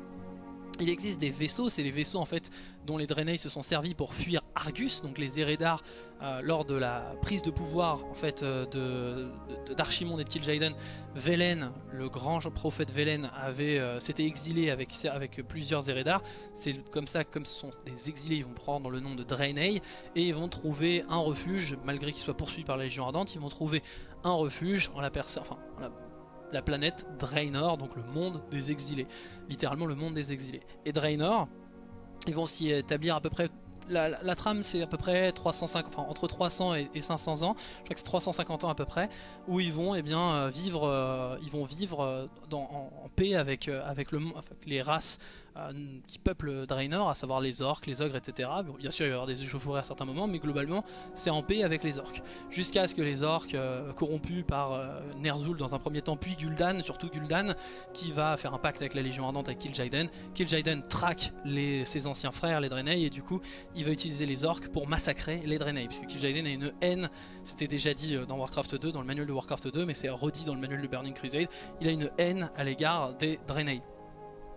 Il existe des vaisseaux, c'est les vaisseaux en fait dont les Draenei se sont servis pour fuir Argus, donc les Eredar, euh, lors de la prise de pouvoir en fait euh, de- de- d'Archimonde et de Kil'jaeden. Velen, le grand prophète Velen, avait euh, s'était exilé avec, avec plusieurs Eredar. C'est comme ça, comme ce sont des exilés, ils vont prendre le nom de Draenei et ils vont trouver un refuge, malgré qu'ils soient poursuivis par la Légion Ardente, ils vont trouver un refuge en la personne, enfin, en la, la planète Draenor, donc le monde des exilés, littéralement le monde des exilés. Et Draenor, ils vont s'y établir à peu près. La, trame c'est à peu près 350, enfin, entre 300 et, et 500 ans, je crois que c'est 350 ans à peu près, où ils vont eh bien, euh, vivre, euh, ils vont vivre euh, en, paix avec, avec, les races qui peuplent Draenor, à savoir les orques, les ogres, etc. Bien sûr il va y avoir des échauffourées à certains moments, mais globalement c'est en paix avec les orques. Jusqu'à ce que les orques, euh, corrompus par euh, Ner'zhul dans un premier temps, puis Gul'dan, surtout Gul'dan, qui va faire un pacte avec la Légion Ardente avec Kil'jaeden. Kil'jaeden traque ses anciens frères, les Draenei, et du coup il va utiliser les orques pour massacrer les Draenei, puisque Kil'jaeden a une haine, c'était déjà dit euh, dans Warcraft 2, dans le manuel de Warcraft 2, mais c'est redit dans le manuel de Burning Crusade, il a une haine à l'égard des Draenei.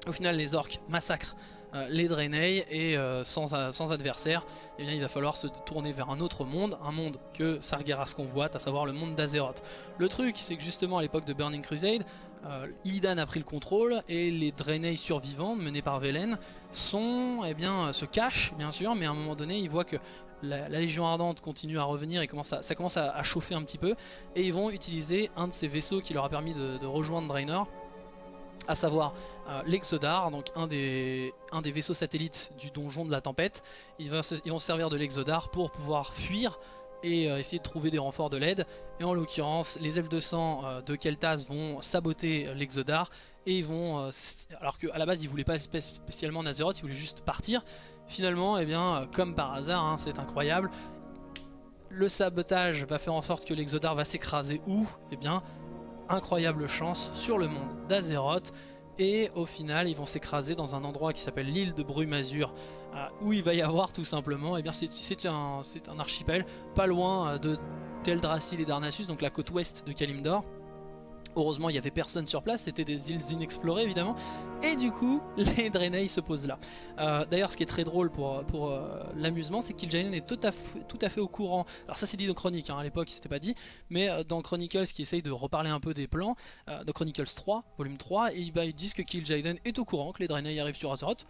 Au final les orques massacrent euh, les Draenei et euh, sans, a- sans adversaire, eh il va falloir se tourner vers un autre monde, un monde que Sargeras convoite, à savoir le monde d'Azeroth. Le truc, c'est que justement à l'époque de Burning Crusade, euh, Illidan a pris le contrôle et les Draenei survivants, menés par Velen, eh se cachent bien sûr, mais à un moment donné, ils voient que la, Légion Ardente continue à revenir et ça commence à, chauffer un petit peu, et ils vont utiliser un de ces vaisseaux qui leur a permis de rejoindre Draenor, à savoir euh, l'Exodar, donc un des, vaisseaux satellites du donjon de la tempête. Ils, vont se- servir de l'Exodar pour pouvoir fuir et euh, essayer de trouver des renforts de l'aide. Et en l'occurrence, les elfes de sang euh, de Kel'Thas vont saboter l'Exodar et ils vont, alors qu'à la base ils voulaient pas spé- spécialement Nazeroth, ils voulaient juste partir. Finalement, eh bien, comme par hasard, hein, c'est incroyable. Le sabotage va faire en sorte que l'Exodar va s'écraser où? Eh bien, incroyable chance sur le monde d'Azeroth. Et au final ils vont s'écraser dans un endroit qui s'appelle l'île de Brumazur euh, où il va y avoir tout simplement et bien c'est c'est un, c'est un archipel pas loin euh, de Teldrassil et d'Arnassus donc la côte ouest de Kalimdor Heureusement, il n'y avait personne sur place, c'était des îles inexplorées évidemment. Et du coup, les Draenei se posent là. Euh, d'ailleurs, ce qui est très drôle pour, euh, l'amusement, c'est que Kil'jaeden est tout à, fait, tout à fait au courant. Alors ça c'est dit dans Chronique, hein, à l'époque c'était pas dit. Mais euh, dans Chronicles, qui essaye de reparler un peu des plans, de Chronicles 3, volume 3, et bah, ils disent que Kil'jaeden est au courant que les Draenei arrivent sur Azeroth.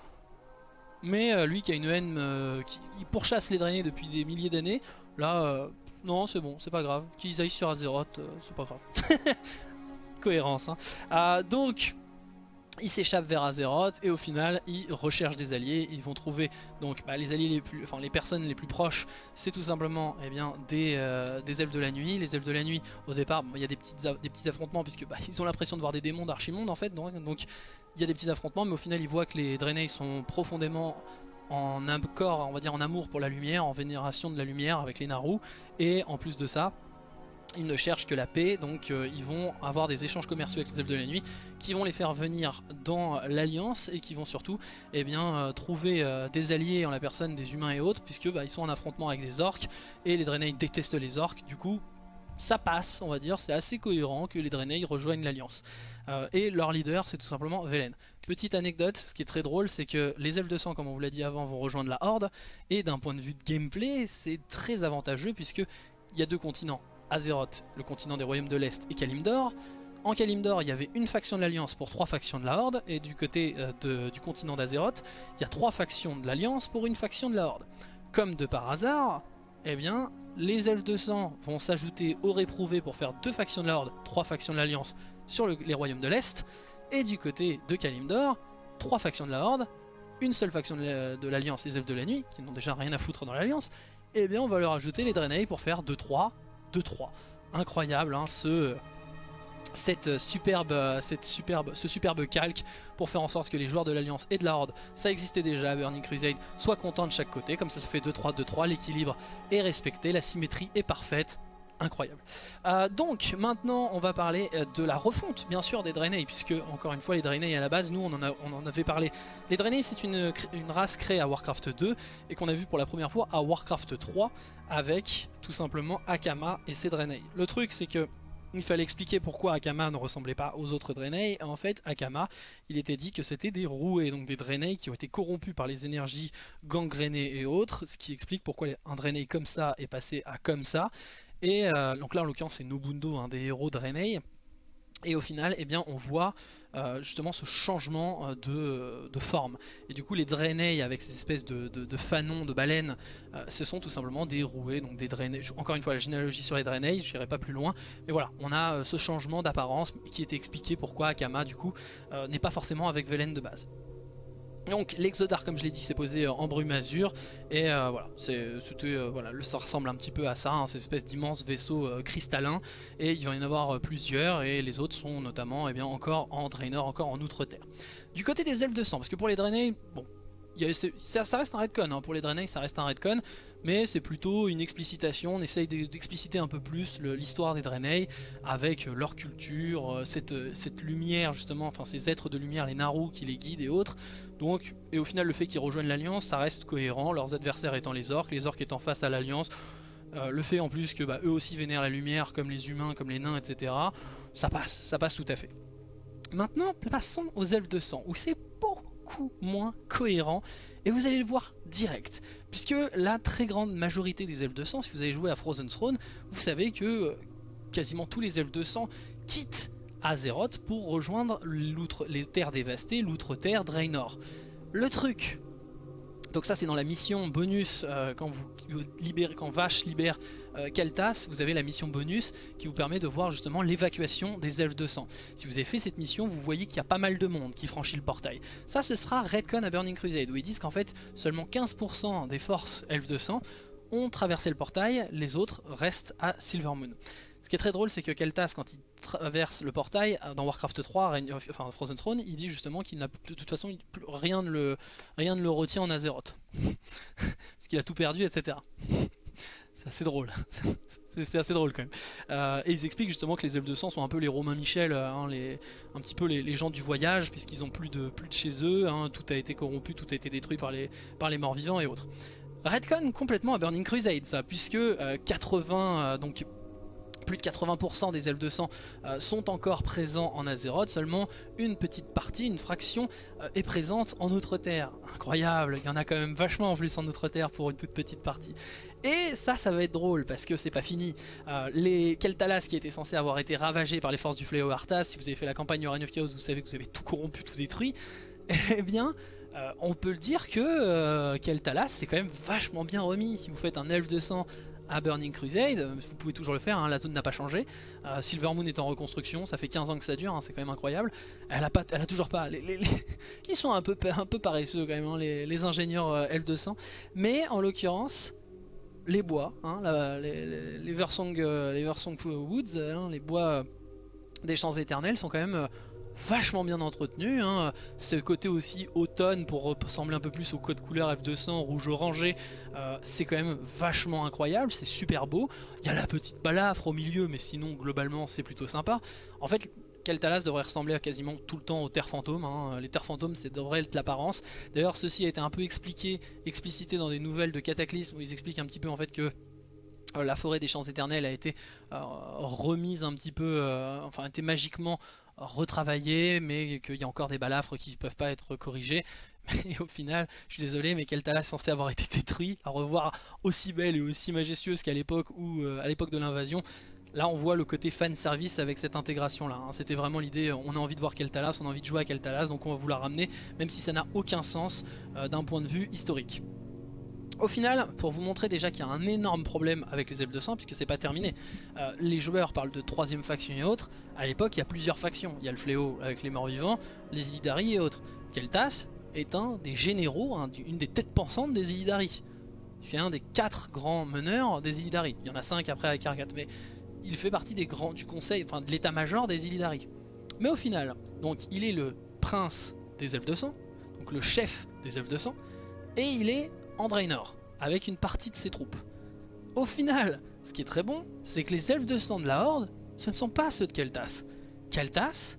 Mais lui qui a une haine, qui pourchasse les Draenei depuis des milliers d'années, là, non c'est bon, c'est pas grave. Qu'ils aillent sur Azeroth, c'est pas grave. cohérence. Hein. Euh, donc, ils s'échappent vers Azeroth et au final ils recherchent des alliés, ils vont trouver donc bah, les alliés les plus, enfin les personnes les plus proches, c'est tout simplement eh bien, des, euh, des, elfes de la nuit. Les elfes de la nuit, au départ, il y a des, petites, des petits affrontements puisque bah, ils ont l'impression de voir des démons d'Archimonde en fait, donc, il y a des petits affrontements, mais au final ils voient que les Draenei sont profondément en accord, on va dire en amour pour la lumière, en vénération de la lumière avec les Naru, et en plus de ça, ils ne cherchent que la paix, donc euh, ils vont avoir des échanges commerciaux avec les elfes de la nuit qui vont les faire venir dans l'alliance et qui vont surtout eh bien, euh, trouver euh, des alliés en la personne des humains et autres puisque bah, ils sont en affrontement avec des orques et les Draenei détestent les orques. Du coup ça passe on va dire, c'est assez cohérent que les Draenei rejoignent l'alliance. Et leur leader c'est tout simplement Velen. Petite anecdote, ce qui est très drôle c'est que les elfes de sang comme on vous l'a dit avant vont rejoindre la horde. Et d'un point de vue de gameplay c'est très avantageux puisque il y a deux continents Azeroth, le continent des royaumes de l'Est, et Kalimdor. En Kalimdor, il y avait une faction de l'Alliance pour trois factions de la Horde, et du côté euh, du continent d'Azeroth, il y a trois factions de l'Alliance pour une faction de la Horde. Comme de par hasard, eh bien, les elfes de sang vont s'ajouter aux réprouvés pour faire deux factions de la Horde, trois factions de l'Alliance sur les royaumes de l'Est, et du côté de Kalimdor, trois factions de la Horde, une seule faction de l'Alliance, les elfes de la nuit, qui n'ont déjà rien à foutre dans l'Alliance, et eh bien on va leur ajouter les Draenei pour faire 2-3 2-3. Incroyable, hein, ce, superbe, ce superbe calque pour faire en sorte que les joueurs de l'Alliance et de la Horde, ça existait déjà à Burning Crusade, soient contents de chaque côté. Comme ça, ça fait 2-3, 2-3, l'équilibre est respecté, la symétrie est parfaite incroyable. Euh, donc maintenant on va parler euh, de la refonte bien sûr des Draenei puisque encore une fois les Draenei à la base nous on en, avait parlé. Les Draenei c'est une, une, race créée à Warcraft 2 et qu'on a vu pour la première fois à Warcraft 3 avec tout simplement Akama et ses Draenei. Le truc c'est que il fallait expliquer pourquoi Akama ne ressemblait pas aux autres Draenei. En fait, Akama, il était dit que c'était des roués, donc des Draenei qui ont été corrompus par les énergies gangrénées et autres, ce qui explique pourquoi un Draenei comme ça est passé à comme ça. Et euh, donc là en l'occurrence c'est Nobundo, un des héros de. Et au final, eh bien, on voit euh, justement ce changement euh, de, forme. Et du coup, les Draenei avec ces espèces de, fanons, de baleines, ce sont tout simplement des roués, donc des. Encore une fois, la généalogie sur les Draenei, je n'irai pas plus loin. Mais voilà, on a ce changement d'apparence qui était expliqué pourquoi Akama, du coup, n'est pas forcément avec Velen de base. Donc l'Exodar comme je l'ai dit c'est posé euh, en brume azur. Et euh, voilà, euh, voilà, ça ressemble un petit peu à ça, hein, ces espèces d'immenses vaisseaux cristallins. Et il va y en avoir plusieurs. Et les autres sont notamment eh bien, encore en Draenor, encore en Outre-Terre. Du côté des elfes de sang, parce que pour les Draenei, bon, ça, reste un redcon, hein. pour les Draenei ça reste un redcon, mais c'est plutôt une explicitation, on essaye d'expliciter un peu plus l'histoire des Draenei avec leur culture, cette, cette lumière justement, enfin ces êtres de lumière, les Naru qui les guident et autres, donc, et au final, le fait qu'ils rejoignent l'Alliance, ça reste cohérent, leurs adversaires étant les orques, les orques étant face à l'Alliance, euh, le fait en plus que bah, eux aussi vénèrent la lumière, comme les humains, comme les nains, etc., ça passe, ça passe tout à fait. Maintenant, passons aux elfes de sang, où c'est beaucoup moins cohérent, et vous allez le voir direct, puisque la très grande majorité des elfes de sang, si vous avez joué à Frozen Throne, vous savez que euh, quasiment tous les elfes de sang quittent Azeroth pour rejoindre les terres dévastées, l'outre-terre Draenor. Le truc, donc ça c'est dans la mission bonus euh, quand vous libérez, quand Vache libère euh, Kaltas, vous avez la mission bonus qui vous permet de voir justement l'évacuation des elfes de sang. Si vous avez fait cette mission, vous voyez qu'il y a pas mal de monde qui franchit le portail. Ça ce sera Redcon à Burning Crusade où ils disent qu'en fait seulement 15% des forces elfes de sang ont traversé le portail, les autres restent à Silvermoon. Ce qui est très drôle, c'est que Keltas, quand il traverse le portail, euh, dans Warcraft 3, enfin Frozen Throne, il dit justement qu'il n'a de toute façon rien ne le, rien le retient en Azeroth. Parce qu'il a tout perdu, etc. C'est assez drôle. C'est assez drôle quand même. Euh, et ils expliquent justement que les elfes de sang sont un peu les Romains Michel, euh, hein, un petit peu les, gens du voyage, puisqu'ils ont plus de, plus de chez eux, hein, tout a été corrompu, tout a été détruit par les, par les morts vivants et autres. Redcon complètement à Burning Crusade ça, puisque 80, donc plus de 80% des elfes de sang euh, sont encore présents en Azeroth, seulement une petite partie, une fraction euh, est présente en Outre-Terre. Incroyable, il y en a quand même vachement en plus en Outre-Terre pour une toute petite partie. Et ça, ça va être drôle parce que c'est pas fini. Euh, les Keltalas qui étaient censés avoir été ravagés par les forces du fléau Arthas, si vous avez fait la campagne of Chaos, vous savez que vous avez tout corrompu, tout détruit. Eh bien, on peut le dire que Keltalas c'est quand même vachement bien remis. Si vous faites un elfe de sang à Burning Crusade, vous pouvez toujours le faire, hein, la zone n'a pas changé. Euh, Silver Moon est en reconstruction, ça fait 15 ans que ça dure, hein, c'est quand même incroyable. Elle a, pas, elle a toujours pas... ils sont un peu, un peu paresseux quand même, hein, les, ingénieurs euh, L200. Mais en l'occurrence, les bois, les, les, les, Versong, euh, les Woods, les bois des champs éternels sont quand même vachement bien entretenu. Hein. Ce côté aussi automne pour ressembler un peu plus au code couleur F200 rouge orangé, euh, c'est quand même vachement incroyable, c'est super beau. Il y a la petite balafre au milieu, mais sinon globalement c'est plutôt sympa. En fait, Keltalas devrait ressembler quasiment tout le temps aux terres fantômes. Hein. Les terres fantômes, c'est devrait être l'apparence. D'ailleurs, ceci a été un peu expliqué, explicité dans des nouvelles de Cataclysme où ils expliquent un petit peu en fait que euh, la forêt des champs éternels a été euh, remise un petit peu, enfin a été magiquement retravaillé, mais qu'il y a encore des balafres qui ne peuvent pas être corrigés. Mais au final, je suis désolé, mais Keltala est censé avoir été détruit, à revoir aussi belle et aussi majestueuse qu'à l'époque ou euh, à l'époque de l'invasion. Là on voit le côté fan service avec cette intégration là, hein. c'était vraiment l'idée, on a envie de voir Keltalas, on a envie de jouer à Keltalas, donc on va vous la ramener, même si ça n'a aucun sens euh, d'un point de vue historique. Au final, pour vous montrer déjà qu'il y a un énorme problème avec les elfes de sang, puisque c'est pas terminé, euh, les joueurs parlent de troisième faction et autres, à l'époque il y a plusieurs factions, il y a le fléau avec les morts vivants, les Illidari et autres. Keltas est un des généraux, une des têtes pensantes des Illidari. C'est un des quatre grands meneurs des Illidari. Il y en a cinq après avec Argat, mais il fait partie des grands, du conseil, enfin de l'état-major des Illidari. Mais au final, donc il est le prince des elfes de sang, donc le chef des elfes de sang, et il est Andrainor, avec une partie de ses troupes. Au final, ce qui est très bon, c'est que les elfes de sang de la Horde, ce ne sont pas ceux de Keltas. Keltas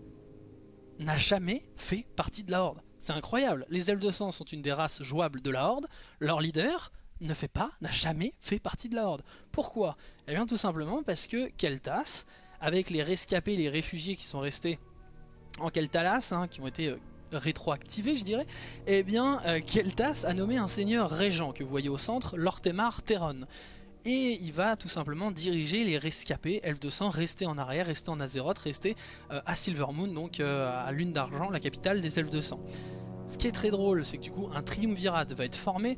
n'a jamais fait partie de la Horde. C'est incroyable, les elfes de sang sont une des races jouables de la Horde, leur leader ne fait pas, n'a jamais fait partie de la Horde. Pourquoi? Eh bien tout simplement parce que Keltas, avec les rescapés, les réfugiés qui sont restés en Keltalas, hein, qui ont été euh, rétroactivé je dirais, eh bien euh, Keltas a nommé un seigneur régent que vous voyez au centre, Lortemar Terron. Et il va tout simplement diriger les rescapés, elfes de sang, rester en arrière, rester en Azeroth, rester euh, à Silvermoon, donc euh, à Lune d'Argent, la capitale des elfes de sang. Ce qui est très drôle, c'est que du coup un triumvirat va être formé.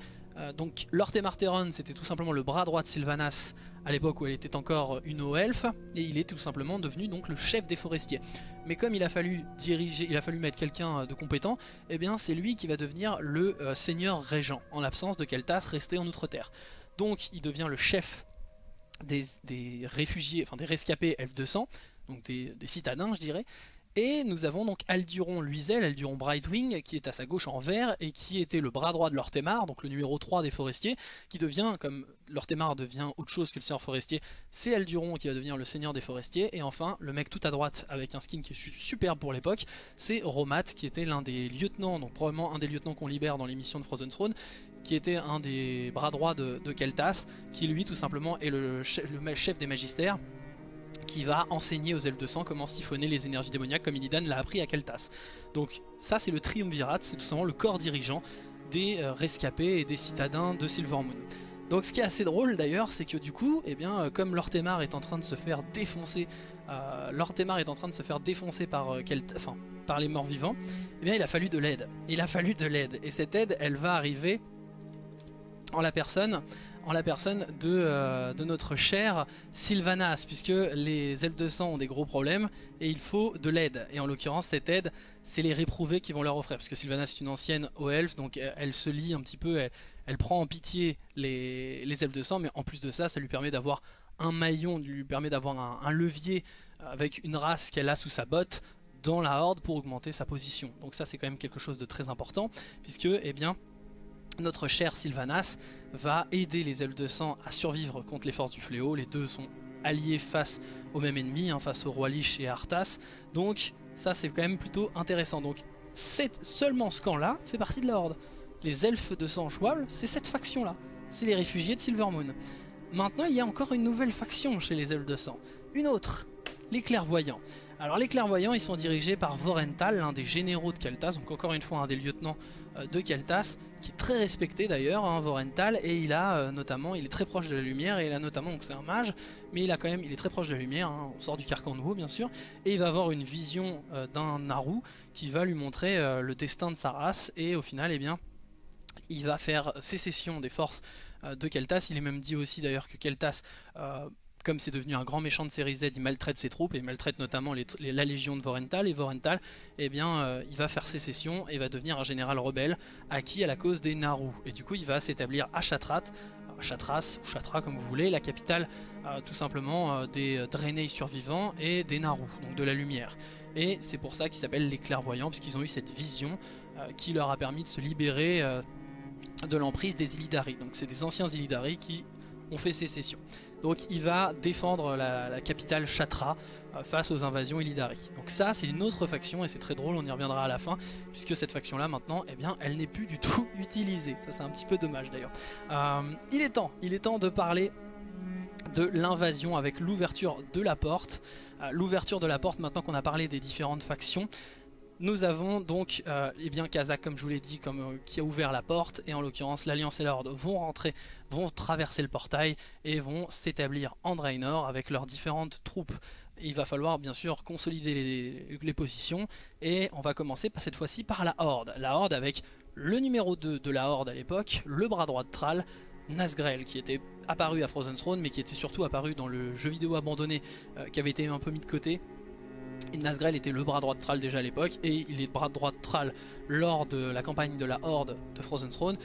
donc Lortemar Terron, c'était tout simplement le bras droit de Sylvanas à l'époque où elle était encore une haut elfe, et il est tout simplement devenu donc le chef des forestiers. Mais comme il a fallu diriger, il a fallu mettre quelqu'un euh, de compétent, eh bien c'est lui qui va devenir le euh, seigneur régent, en l'absence de Keltas resté en Outre-Terre. Donc il devient le chef des, réfugiés, enfin des rescapés elfes de sang, donc des, des citadins je dirais, et nous avons donc Alduron Luizel, Alduron Brightwing, qui est à sa gauche en vert, et qui était le bras droit de Lortemar, donc le numéro 3 des forestiers, qui devient, comme Lortemar devient autre chose que le seigneur forestier, c'est Alduron qui va devenir le seigneur des forestiers, et enfin, le mec tout à droite, avec un skin qui est superbe pour l'époque, c'est Romat, qui était l'un des lieutenants, donc probablement un des lieutenants qu'on libère dans l'émission de Frozen Throne, qui était un des bras droits de, Keltas, qui lui tout simplement est le chef des magistères, qui va enseigner aux elfes de sang comment siphonner les énergies démoniaques comme Illidan l'a appris à Keltas. Donc ça c'est le triumvirat, c'est tout simplement le corps dirigeant des euh, rescapés et des citadins de Silvermoon. Donc ce qui est assez drôle d'ailleurs, c'est que du coup, eh bien, euh, comme Lortemar est en train de se faire défoncer, euh, est en train de se faire défoncer par, les morts vivants, eh il a fallu de l'aide. Il a fallu de l'aide. Et cette aide, elle va arriver en la personne en la personne euh, de, notre cher Sylvanas, puisque les elfes de sang ont des gros problèmes et il faut de l'aide. Et en l'occurrence, cette aide, c'est les réprouvés qui vont leur offrir, parce que Sylvanas est une ancienne haut elfe, donc elle, se lie un petit peu, elle, prend en pitié les, elfes de sang, mais en plus de ça, ça lui permet d'avoir un maillon, lui permet d'avoir un, un levier avec une race qu'elle a sous sa botte dans la horde pour augmenter sa position. Donc ça c'est quand même quelque chose de très important, puisque eh bien notre cher Sylvanas va aider les elfes de sang à survivre contre les forces du fléau. Les deux sont alliés face au même ennemi, hein, face au roi Lich et Arthas. Donc ça c'est quand même plutôt intéressant. Donc seulement ce camp-là fait partie de la Horde. Les elfes de sang jouables, c'est cette faction-là. C'est les réfugiés de Silvermoon. Maintenant, il y a encore une nouvelle faction chez les elfes de sang. Une autre, les clairvoyants. Alors les clairvoyants, ils sont dirigés par Vorental, l'un des généraux de Keltas, donc encore une fois un des lieutenants de Keltas, qui est très respecté d'ailleurs, hein, Vorental, et il a euh, notamment, il est très proche de la lumière, et il a notamment, donc c'est un mage, mais il a quand même, il est très proche de la lumière, hein, on sort du carcan nouveau bien sûr, et il va avoir une vision euh, d'un Naru qui va lui montrer le destin de sa race, et au final, eh bien, il va faire sécession des forces de Keltas, il est même dit aussi d'ailleurs que Keltas comme c'est devenu un grand méchant de série Z, il maltraite ses troupes, et il maltraite notamment la légion de Vorental, et Vorental, eh bien, euh, il va faire sécession et va devenir un général rebelle, acquis à la cause des Naru. Et du coup, il va s'établir à Chatrat, Chatras, ou Chatra comme vous voulez, la capitale euh, tout simplement euh, des Draenei survivants et des Naru, donc de la lumière. Et c'est pour ça qu'ils s'appellent les clairvoyants, puisqu'ils ont eu cette vision qui leur a permis de se libérer de l'emprise des Illidari. Donc c'est des anciens Illidari qui ont fait sécession. Donc il va défendre la, capitale Chatra euh, face aux invasions Illidari. Donc ça c'est une autre faction et c'est très drôle, on y reviendra à la fin, puisque cette faction là maintenant, eh bien, elle n'est plus du tout utilisée. Ça c'est un petit peu dommage d'ailleurs. Euh, il est temps, il est temps de parler de l'invasion avec l'ouverture de la porte. Euh, l'ouverture de la porte maintenant qu'on a parlé des différentes factions. Nous avons donc euh, eh bien Kazakh comme je vous l'ai dit euh, qui a ouvert la porte et en l'occurrence l'Alliance et l'Horde vont rentrer, vont traverser le portail et vont s'établir en Draenor avec leurs différentes troupes. Il va falloir bien sûr consolider les, positions et on va commencer cette fois-ci par la Horde. La Horde avec le numéro 2 de la Horde à l'époque, le bras droit de Thrall, Nazgrel qui était apparu à Frozen Throne mais qui était surtout apparu dans le jeu vidéo abandonné euh, qui avait été un peu mis de côté Nazgrel était le bras droit de Thrall déjà à l'époque et il est bras droit de Thrall lors de la campagne de la Horde de Frozen Throne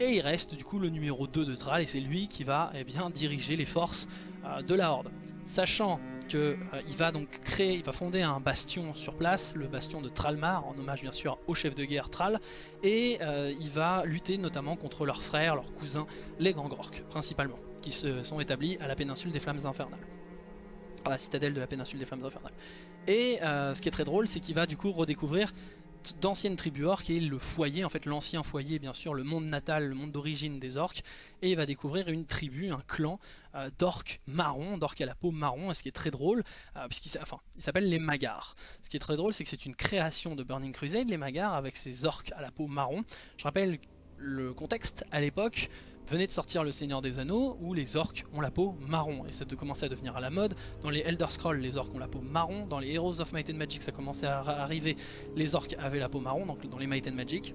et il reste du coup le numéro 2 de Thrall et c'est lui qui va eh bien, diriger les forces euh, de la Horde. Sachant qu'il euh, va donc créer, il va fonder un bastion sur place, le bastion de Thrallmar, en hommage bien sûr au chef de guerre Thrall, et euh, il va lutter notamment contre leurs frères, leurs cousins, les Gangorks principalement, qui se sont établis à la péninsule des Flammes Infernales, la citadelle de la péninsule des Flammes Infernales. Et euh, ce qui est très drôle, c'est qu'il va du coup redécouvrir d'anciennes tribus orques et le foyer, en fait l'ancien foyer bien sûr, le monde natal, le monde d'origine des orques et il va découvrir une tribu, un clan euh, d'orques marron, d'orques à la peau marron, et ce qui est très drôle, euh, puisqu'il enfin, s'appelle les Magars. Ce qui est très drôle c'est que c'est une création de Burning Crusade, les Magars avec ces orques à la peau marron. Je rappelle le contexte à l'époque, venait de sortir le Seigneur des Anneaux où les orques ont la peau marron et ça a commencé à devenir à la mode. Dans les Elder Scrolls, les orques ont la peau marron. Dans les Heroes of Might and Magic, ça commençait à arriver. Les orques avaient la peau marron, donc dans les Might and Magic.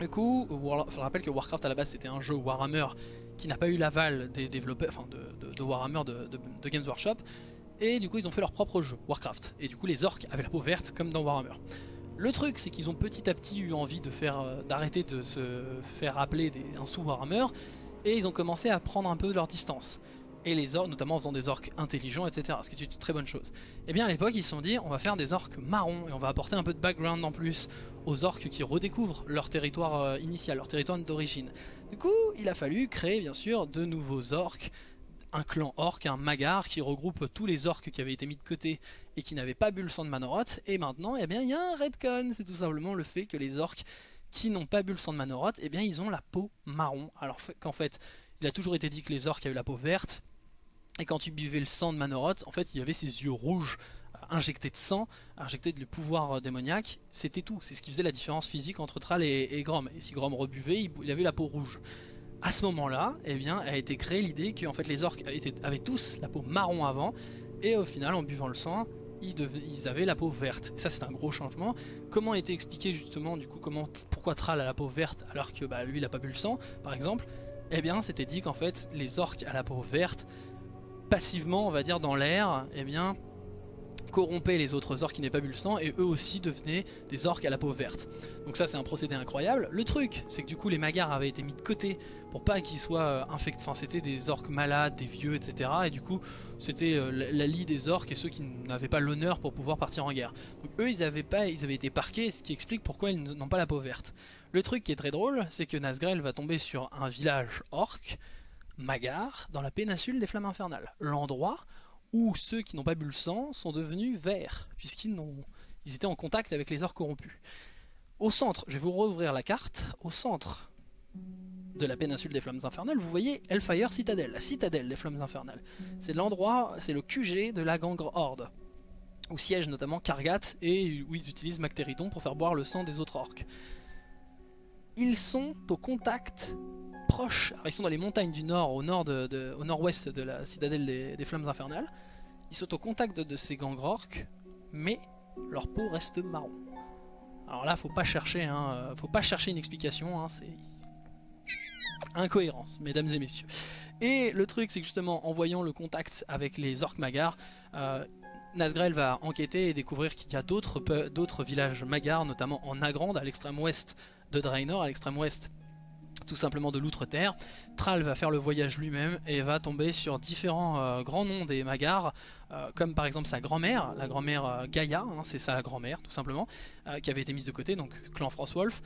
Du coup, je rappelle que Warcraft à la base c'était un jeu Warhammer qui n'a pas eu l'aval des développeurs, enfin de, Warhammer de, de, Games Workshop. Et du coup ils ont fait leur propre jeu, Warcraft. Et du coup les orques avaient la peau verte comme dans Warhammer. Le truc, c'est qu'ils ont petit à petit eu envie euh, d'arrêter de se faire appeler des, un sous-Warhammer, et ils ont commencé à prendre un peu de leur distance. Et les orques, notamment en faisant des orques intelligents, etc. Ce qui est une très bonne chose. Et eh bien à l'époque, ils se sont dit, on va faire des orques marrons, et on va apporter un peu de background en plus aux orques qui redécouvrent leur territoire euh, initial, leur territoire d'origine. Du coup, il a fallu créer, bien sûr, de nouveaux orques, un clan orc, un magar qui regroupe tous les orques qui avaient été mis de côté et qui n'avaient pas bu le sang de Manoroth. Et maintenant, eh bien, il y a un redcon. C'est tout simplement le fait que les orques qui n'ont pas bu le sang de Manoroth, eh bien, ils ont la peau marron. Alors qu'en fait, il a toujours été dit que les orques avaient la peau verte. Et quand tu buvais le sang de Manoroth, en fait, il y avait ses yeux rouges euh, injectés de sang, injectés de pouvoir euh, démoniaque, c'était tout. C'est ce qui faisait la différence physique entre Thrall et, Grom. Et si Grom rebuvait, il avait la peau rouge à ce moment-là, eh bien, a été créée l'idée que fait, les orques avaient tous la peau marron avant, et au final, en buvant le sang, ils, avaient la peau verte. ça, c'est un gros changement. Comment a été expliqué justement, du coup, comment, pourquoi Thrall a la peau verte alors que bah, lui, il n'a pas bu le sang, par exemple? Eh bien, c'était dit qu'en fait, les orques à la peau verte, passivement, on va dire, dans l'air, eh bien, corrompaient les autres orques qui n'avaient pas bu le et eux aussi devenaient des orques à la peau verte. Donc ça c'est un procédé incroyable. Le truc c'est que du coup les magars avaient été mis de côté pour pas qu'ils soient euh, infectés, enfin c'était des orques malades, des vieux etc. Et du coup c'était euh, la lie des orques et ceux qui n'avaient pas l'honneur pour pouvoir partir en guerre. Donc eux ils avaient, pas, ils avaient été parqués ce qui explique pourquoi ils n'ont pas la peau verte. Le truc qui est très drôle c'est que Nazgrel va tomber sur un village orc, Magar, dans la péninsule des Flammes Infernales. L'endroit où ceux qui n'ont pas bu le sang sont devenus verts, puisqu'ils ils étaient en contact avec les orques corrompus. Au centre, je vais vous rouvrir la carte, au centre de la péninsule des Flammes Infernales, vous voyez Hellfire Citadel, la citadelle des Flammes Infernales. C'est l'endroit, c'est le QG de la Gangre Horde, où siège notamment Kargat et où ils utilisent Mactéridon pour faire boire le sang des autres orques. Ils sont au contact ils sont dans les montagnes du nord, au nord de, au nord-ouest de la citadelle des, Flammes Infernales. Ils sont au contact de, ces gangres orques, mais leur peau reste marron. Alors là, faut pas chercher, hein, faut pas chercher une explication, hein, c'est incohérence, mesdames et messieurs. Et le truc, c'est que justement, en voyant le contact avec les orques magars, euh, Nazgrel va enquêter et découvrir qu'il y a d'autres villages magars, notamment en Nagrand, à l'extrême ouest de Draenor, à l'extrême ouest tout simplement de l'outre-terre. Thrall va faire le voyage lui-même et va tomber sur différents euh, grands noms des Magars, euh, comme par exemple sa grand-mère, la grand-mère Gaïa, hein, c'est sa grand-mère tout simplement, qui avait été mise de côté, donc clan Frostwolf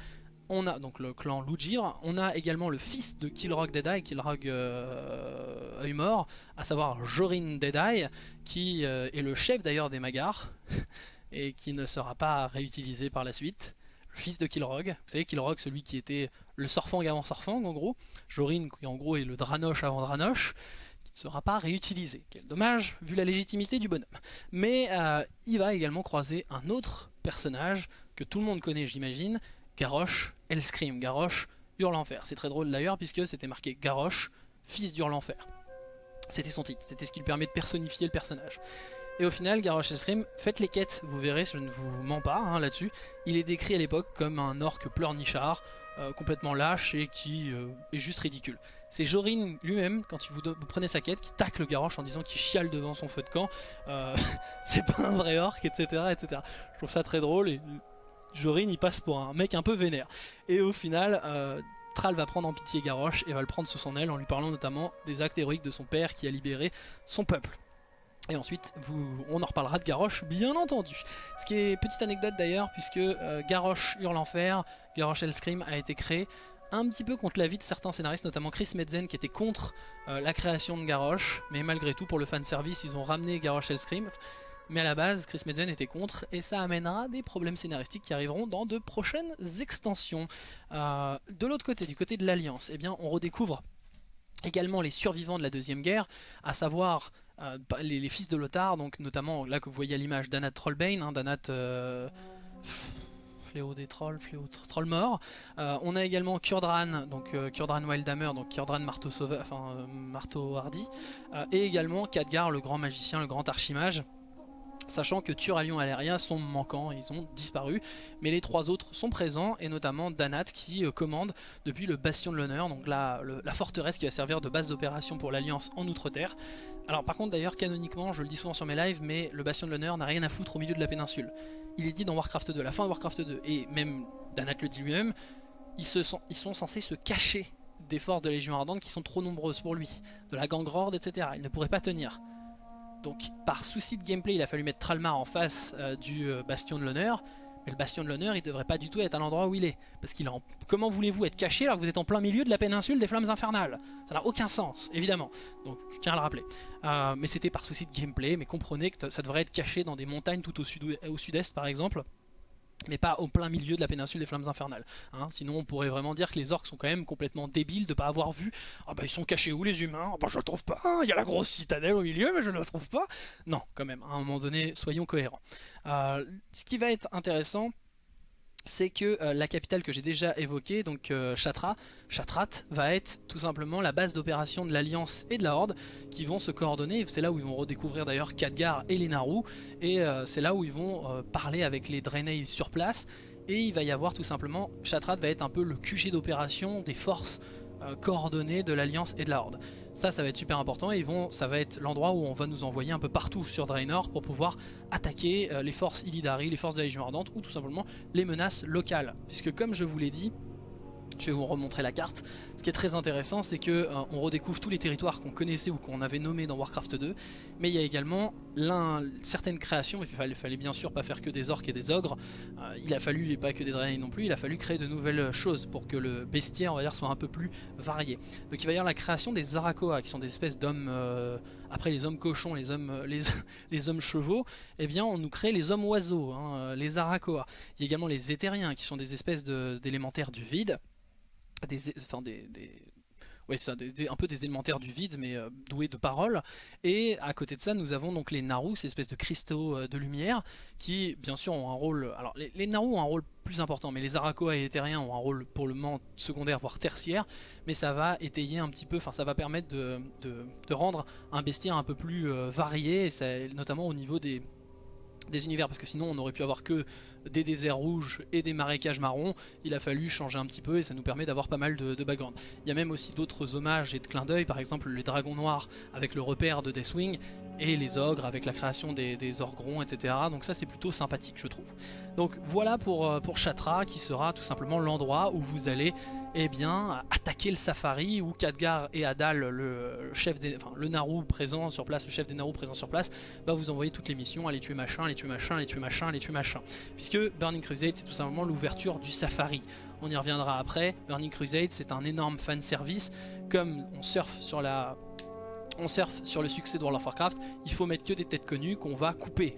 on a donc le clan Lujir, on a également le fils de Kilrog Deadeye, Kilrog euh, mort, à savoir Jorin Deadeye, qui euh, est le chef d'ailleurs des Magars, et qui ne sera pas réutilisé par la suite. Fils de Kilrog, vous savez Kilrog celui qui était le Sorfang avant Sorfang en gros, Jorin qui en gros est le Dranoche avant Dranoche, qui ne sera pas réutilisé. Quel dommage vu la légitimité du bonhomme. Mais euh, il va également croiser un autre personnage que tout le monde connaît j'imagine, Garrosh Hellscream. Garrosh hurle l'enfer. C'est très drôle d'ailleurs puisque c'était marqué Garrosh, fils d'hurle l'enfer. C'était son titre, c'était ce qui lui permet de personnifier le personnage. Et au final, Garrosh Hellscream, faites les quêtes, vous verrez, je ne vous mens pas hein, là-dessus. Il est décrit à l'époque comme un orc pleurnichard, euh, complètement lâche et qui euh, est juste ridicule. C'est Jorin lui-même, quand vous, prenez sa quête, qui tacle le Garrosh en disant qu'il chiale devant son feu de camp. Euh, c'est pas un vrai orc, etc., etc. Je trouve ça très drôle et Jorin il passe pour un mec un peu vénère. Et au final, Thrall va prendre en pitié Garrosh et va le prendre sous son aile en lui parlant notamment des actes héroïques de son père qui a libéré son peuple. Et ensuite, on en reparlera de Garrosh, bien entendu. Ce qui est petite anecdote d'ailleurs, puisque euh, Garrosh hurle l'enfer, Garrosh Hellscream a été créé un petit peu contre l'avis de certains scénaristes, notamment Chris Metzen qui était contre euh, la création de Garrosh, mais malgré tout pour le fanservice ils ont ramené Garrosh Hellscream. Mais à la base, Chris Metzen était contre et ça amènera des problèmes scénaristiques qui arriveront dans de prochaines extensions. Euh, de l'autre côté, du côté de l'Alliance, eh bien, on redécouvre également les survivants de la Deuxième Guerre, à savoir euh, les, fils de Lothar, donc notamment là que vous voyez l'image Danat Trollbane, hein, Danat... Euh, fléau des trolls, fléau troll mort. on a également Kurdran, donc Kurdran Wildhammer, donc Kurdran marteau, sauveur, marteau hardy, et également Khadgar, le grand magicien, le grand archimage, sachant que Turalion et Aléria sont manquants, ils ont disparu, mais les trois autres sont présents, et notamment Danat qui euh, commande depuis le Bastion de l'Honneur, donc la, forteresse qui va servir de base d'opération pour l'Alliance en Outre-Terre. Alors par contre d'ailleurs, canoniquement, je le dis souvent sur mes lives, mais le Bastion de l'Honneur n'a rien à foutre au milieu de la péninsule. Il est dit dans Warcraft 2, la fin de Warcraft 2, et même Danat le dit lui-même, ils, sont, censés se cacher des forces de Légion Ardente qui sont trop nombreuses pour lui, de la gang Horde, etc. Il ne pourrait pas tenir. Donc par souci de gameplay, il a fallu mettre Tralmar en face euh, du euh, Bastion de l'Honneur. Mais le Bastion de l'Honneur, il devrait pas du tout être à l'endroit où il est. Parce qu'il en... Comment voulez-vous être caché alors que vous êtes en plein milieu de la péninsule des Flammes Infernales? Ça n'a aucun sens, évidemment. Donc je tiens à le rappeler. Euh, mais c'était par souci de gameplay, mais comprenez que ça devrait être caché dans des montagnes tout au sud-est par exemple mais pas au plein milieu de la péninsule des flammes infernales. Hein. Sinon on pourrait vraiment dire que les orques sont quand même complètement débiles de pas avoir vu « Ah bah ils sont cachés où les humains? Ah bah je le trouve pas, il y a la grosse citadelle au milieu mais je ne le trouve pas !» Non, quand même, à un moment donné, soyons cohérents. Euh, ce qui va être intéressant, c'est que euh, la capitale que j'ai déjà évoquée, donc euh, Chatra, Chatrat, va être tout simplement la base d'opération de l'Alliance et de la Horde qui vont se coordonner. C'est là où ils vont redécouvrir d'ailleurs Khadgar et les Naru, et euh, c'est là où ils vont parler avec les Draenei sur place. Et il va y avoir tout simplement, Chatrat va être un peu le QG d'opération des forces coordonnées de l'Alliance et de la Horde. Ça, ça va être super important et ils vont, ça va être l'endroit où on va nous envoyer un peu partout sur Draenor pour pouvoir attaquer euh, les forces Illidari, les forces de la Légion Ardente ou tout simplement les menaces locales. Puisque comme je vous l'ai dit, je vais vous remontrer la carte. Ce qui est très intéressant, c'est que euh, on redécouvre tous les territoires qu'on connaissait ou qu'on avait nommés dans Warcraft 2, mais il y a également certaines créations. Il fallait, fallait, bien sûr pas faire que des orques et des ogres. Euh, il a fallu, et pas que des dragons non plus, il a fallu créer de nouvelles choses pour que le bestiaire, soit un peu plus varié. Donc il va y avoir la création des Zarakoa, qui sont des espèces d'hommes. Euh, après les hommes cochons, les hommes, les, les, hommes chevaux, eh bien on nous crée les hommes oiseaux, hein, les Zarakoa. Il y a également les Éthériens, qui sont des espèces d'élémentaires du vide des, enfin des, ouais, ça, un peu des élémentaires du vide, mais euh, doués de paroles. Et à côté de ça, nous avons donc les Naru, ces espèces de cristaux euh, de lumière, qui bien sûr ont un rôle. Alors les, les Naru ont un rôle plus important, mais les Arakoa et les Terriens ont un rôle pour le moment secondaire, voire tertiaire. Mais ça va étayer un petit peu, enfin ça va permettre de, de, rendre un bestiaire un peu plus euh, varié, et notamment au niveau des, des univers parce que sinon on aurait pu avoir que des déserts rouges et des marécages marrons, il a fallu changer un petit peu et ça nous permet d'avoir pas mal de, de, background. Il y a même aussi d'autres hommages et de clins d'œil, par exemple les dragons noirs avec le repère de Deathwing et les ogres avec la création des, orgrons, etc. Donc ça c'est plutôt sympathique je trouve. Donc voilà pour, euh, pour Chatra qui sera tout simplement l'endroit où vous allez eh bien, attaquer le safari où Khadgar et Adal, le chef des, enfin, le présent sur place, le chef des Naru présent sur place, va vous envoyer toutes les missions, aller tuer machin, aller tuer machin, aller tuer machin, aller tuer machin. Puisque Burning Crusade c'est tout simplement l'ouverture du safari. On y reviendra après. Burning Crusade c'est un énorme fan service. Comme on surfe sur la on surfe sur le succès de World of Warcraft, il faut mettre que des têtes connues qu'on va couper.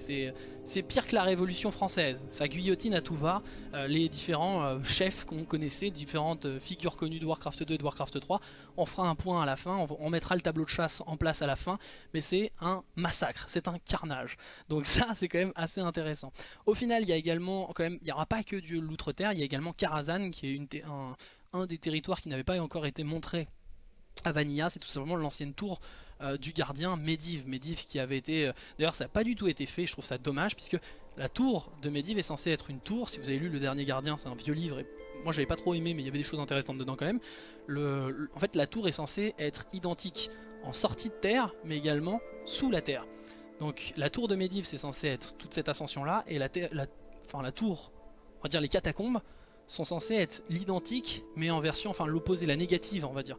C'est pire que la Révolution française. Ça guillotine à tout va euh, les différents euh, chefs qu'on connaissait, différentes euh, figures connues de Warcraft 2 et de Warcraft 3. On fera un point à la fin, on, mettra le tableau de chasse en place à la fin, mais c'est un massacre, c'est un carnage. Donc ça, c'est quand même assez intéressant. Au final, il y a également, quand même, il n'y aura pas que du l'outre-terre, il y a également Karazhan, qui est un, un des territoires qui n'avait pas encore été montré à Vanilla, c'est tout simplement l'ancienne tour euh, du gardien Medivh. Medivh qui avait été... Euh, d'ailleurs ça n'a pas du tout été fait, je trouve ça dommage, puisque la tour de Medivh est censée être une tour. Si vous avez lu Le Dernier Gardien, c'est un vieux livre, et moi j'avais pas trop aimé, mais il y avait des choses intéressantes dedans quand même. En fait la tour est censée être identique en sortie de terre, mais également sous la terre. Donc la tour de Medivh c'est censé être toute cette ascension là, et la, la, la tour, on va dire les catacombes, sont censées être l'identique, mais en version, enfin l'opposé, la négative on va dire.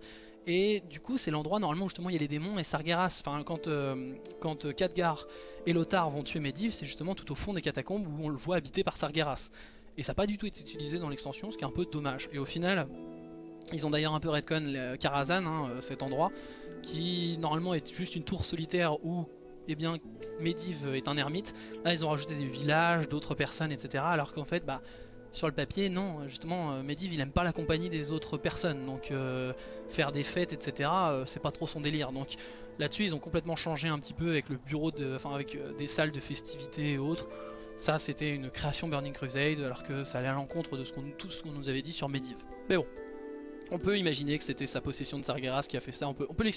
Et du coup, c'est l'endroit normalement où justement il y a les démons et Sargeras. Enfin, quand, euh, euh, Khadgar et Lothar vont tuer Medivh, c'est justement tout au fond des catacombes où on le voit habité par Sargeras. Et ça n'a pas du tout été utilisé dans l'extension, ce qui est un peu dommage. Et au final, ils ont d'ailleurs un peu redcon Karazhan, hein, euh, cet endroit, qui normalement est juste une tour solitaire où eh bien, Medivh est un ermite. Là, ils ont rajouté des villages, d'autres personnes, etc. Alors qu'en fait, bah, sur le papier, non, justement, euh, Medivh il aime pas la compagnie des autres personnes, donc euh, faire des fêtes, etc., euh, c'est pas trop son délire. Donc là-dessus, ils ont complètement changé un petit peu avec le bureau, enfin avec des salles de festivités et autres. Ça, c'était une création Burning Crusade, alors que ça allait à l'encontre de ce tout ce qu'on nous avait dit sur Medivh. Mais bon, on peut imaginer que c'était sa possession de Sargeras qui a fait ça, on peut, on peut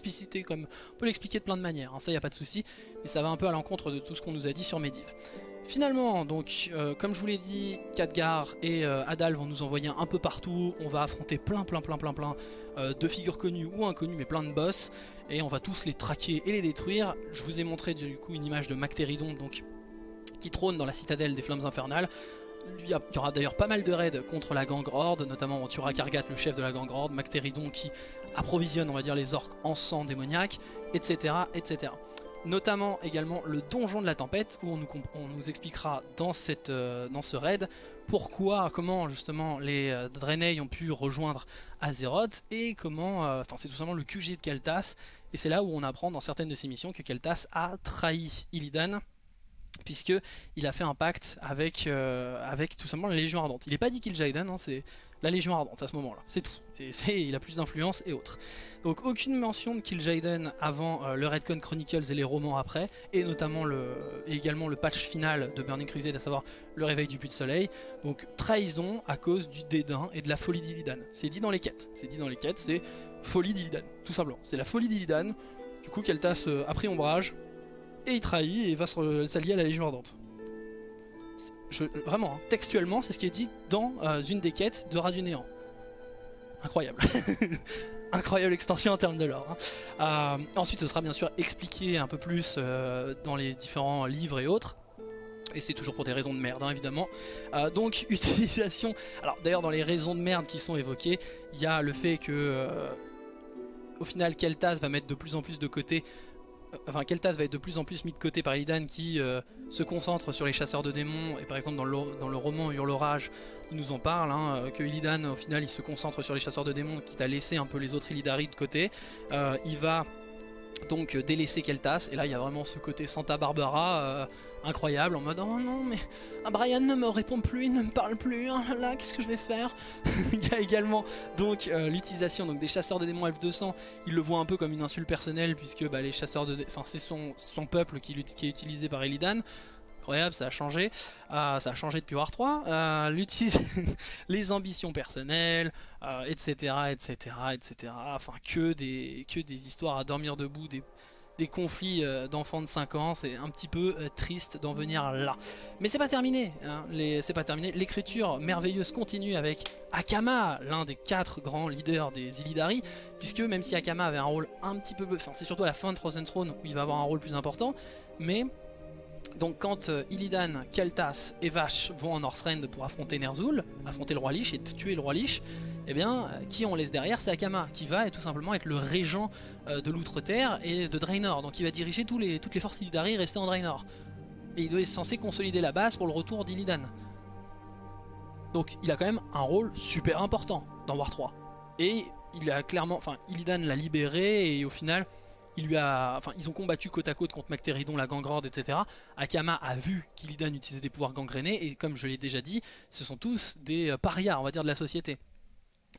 comme, on peut l'expliquer de plein de manières, hein, ça y a pas de souci, mais ça va un peu à l'encontre de tout ce qu'on nous a dit sur Medivh. Finalement, donc, euh, comme je vous l'ai dit, Khadgar et euh, Adal vont nous envoyer un peu partout. On va affronter plein, plein, plein, plein, plein euh, de figures connues ou inconnues, mais plein de boss. Et on va tous les traquer et les détruire. Je vous ai montré du coup une image de Mactéridon, qui trône dans la citadelle des Flammes Infernales. Il y, aura d'ailleurs pas mal de raids contre la gang Horde, notamment on tuera Kargat, le chef de la gang Horde, Mactéridon qui approvisionne, on va les orques en sang démoniaque, etc., etc notamment également le donjon de la tempête où on nous, expliquera euh, dans ce raid pourquoi, comment justement les euh, ont pu rejoindre Azeroth et comment, euh, enfin c'est tout simplement le QG de Keltas et c'est là où on apprend dans certaines de ses missions que Keltas a trahi Illidan puisque il a fait un pacte avec, avec tout simplement la Légion Ardente. Il n'est pas dit qu'il hein, c'est la Légion Ardente à ce moment-là, c'est tout. il a plus d'influence et autres. Donc aucune mention de Kil'jaeden avant euh, le Redcon Chronicles et les romans après, et notamment le, également le patch final de Burning Crusade, à savoir le réveil du puits de soleil. Donc trahison à cause du dédain et de la folie d'Illidan. C'est dit dans les quêtes, c'est dit dans les quêtes, c'est folie d'Illidan, tout simplement. C'est la folie d'Illidan, du coup Keltas euh, a pris ombrage, et il trahit et va s'allier à la Légion Ardente. vraiment, hein, textuellement, c'est ce qui est dit dans euh, une des quêtes de du Néant incroyable. incroyable extension en termes de lore. Hein. Euh, ensuite, ce sera bien sûr expliqué un peu plus euh, dans les différents livres et autres. Et c'est toujours pour des raisons de merde, hein, évidemment. Euh, donc, utilisation... Alors, d'ailleurs, dans les raisons de merde qui sont évoquées, il y a le fait que... au final, Keltas va mettre de plus en plus de côté enfin Keltas va être de plus en plus mis de côté par Illidan qui euh, se concentre sur les chasseurs de démons. Et par exemple dans le, roman Hurlorage il nous en parle hein, euh, que Illidan au final il se concentre sur les chasseurs de démons quitte à laisser un peu les autres Illidari de côté. Euh, il va donc euh, délaisser Keltas. Et là, il y a vraiment ce côté Santa Barbara euh, incroyable en mode oh non, mais ah, Brian ne me répond plus, il ne me parle plus. Oh là qu'est-ce que je vais faire? Il y a également donc euh, l'utilisation des chasseurs de démons F200. Il le voit un peu comme une insulte personnelle puisque bah, les chasseurs de, enfin c'est son, peuple qui, est utilisé par Illidan incroyable, ça a changé, ça a changé depuis War 3, euh, les ambitions personnelles, etc., etc., etc., enfin que des, histoires à dormir debout, des, des conflits euh, d'enfants de 5 ans, c'est un petit peu euh, triste d'en venir là. Mais c'est pas terminé, hein, c'est pas terminé, l'écriture merveilleuse continue avec Akama, l'un des quatre grands leaders des Illidari, puisque même si Akama avait un rôle un petit peu, enfin c'est surtout à la fin de Frozen Throne où il va avoir un rôle plus important, mais donc quand euh, Illidan, Keltas et Vash vont en Northrend pour affronter Ner'zhul, affronter le roi Lich et tuer le roi Lich, eh bien, euh, qui on laisse derrière C'est Akama, qui va tout simplement être le régent euh, de l'Outre-Terre et de Draenor. Donc il va diriger toutes les forces Illidari restées en Draenor. Et il être censé consolider la base pour le retour d'Illidan. Donc il a quand même un rôle super important dans War 3. Et il a clairement, enfin Illidan l'a libéré et au final ils ont combattu côte à côte contre Mactéridon, la gangrorde, etc. Akama a vu qu'Illidan utilisait des pouvoirs gangrénés et comme je l'ai déjà dit, ce sont tous des euh, parias, on va dire, de la société.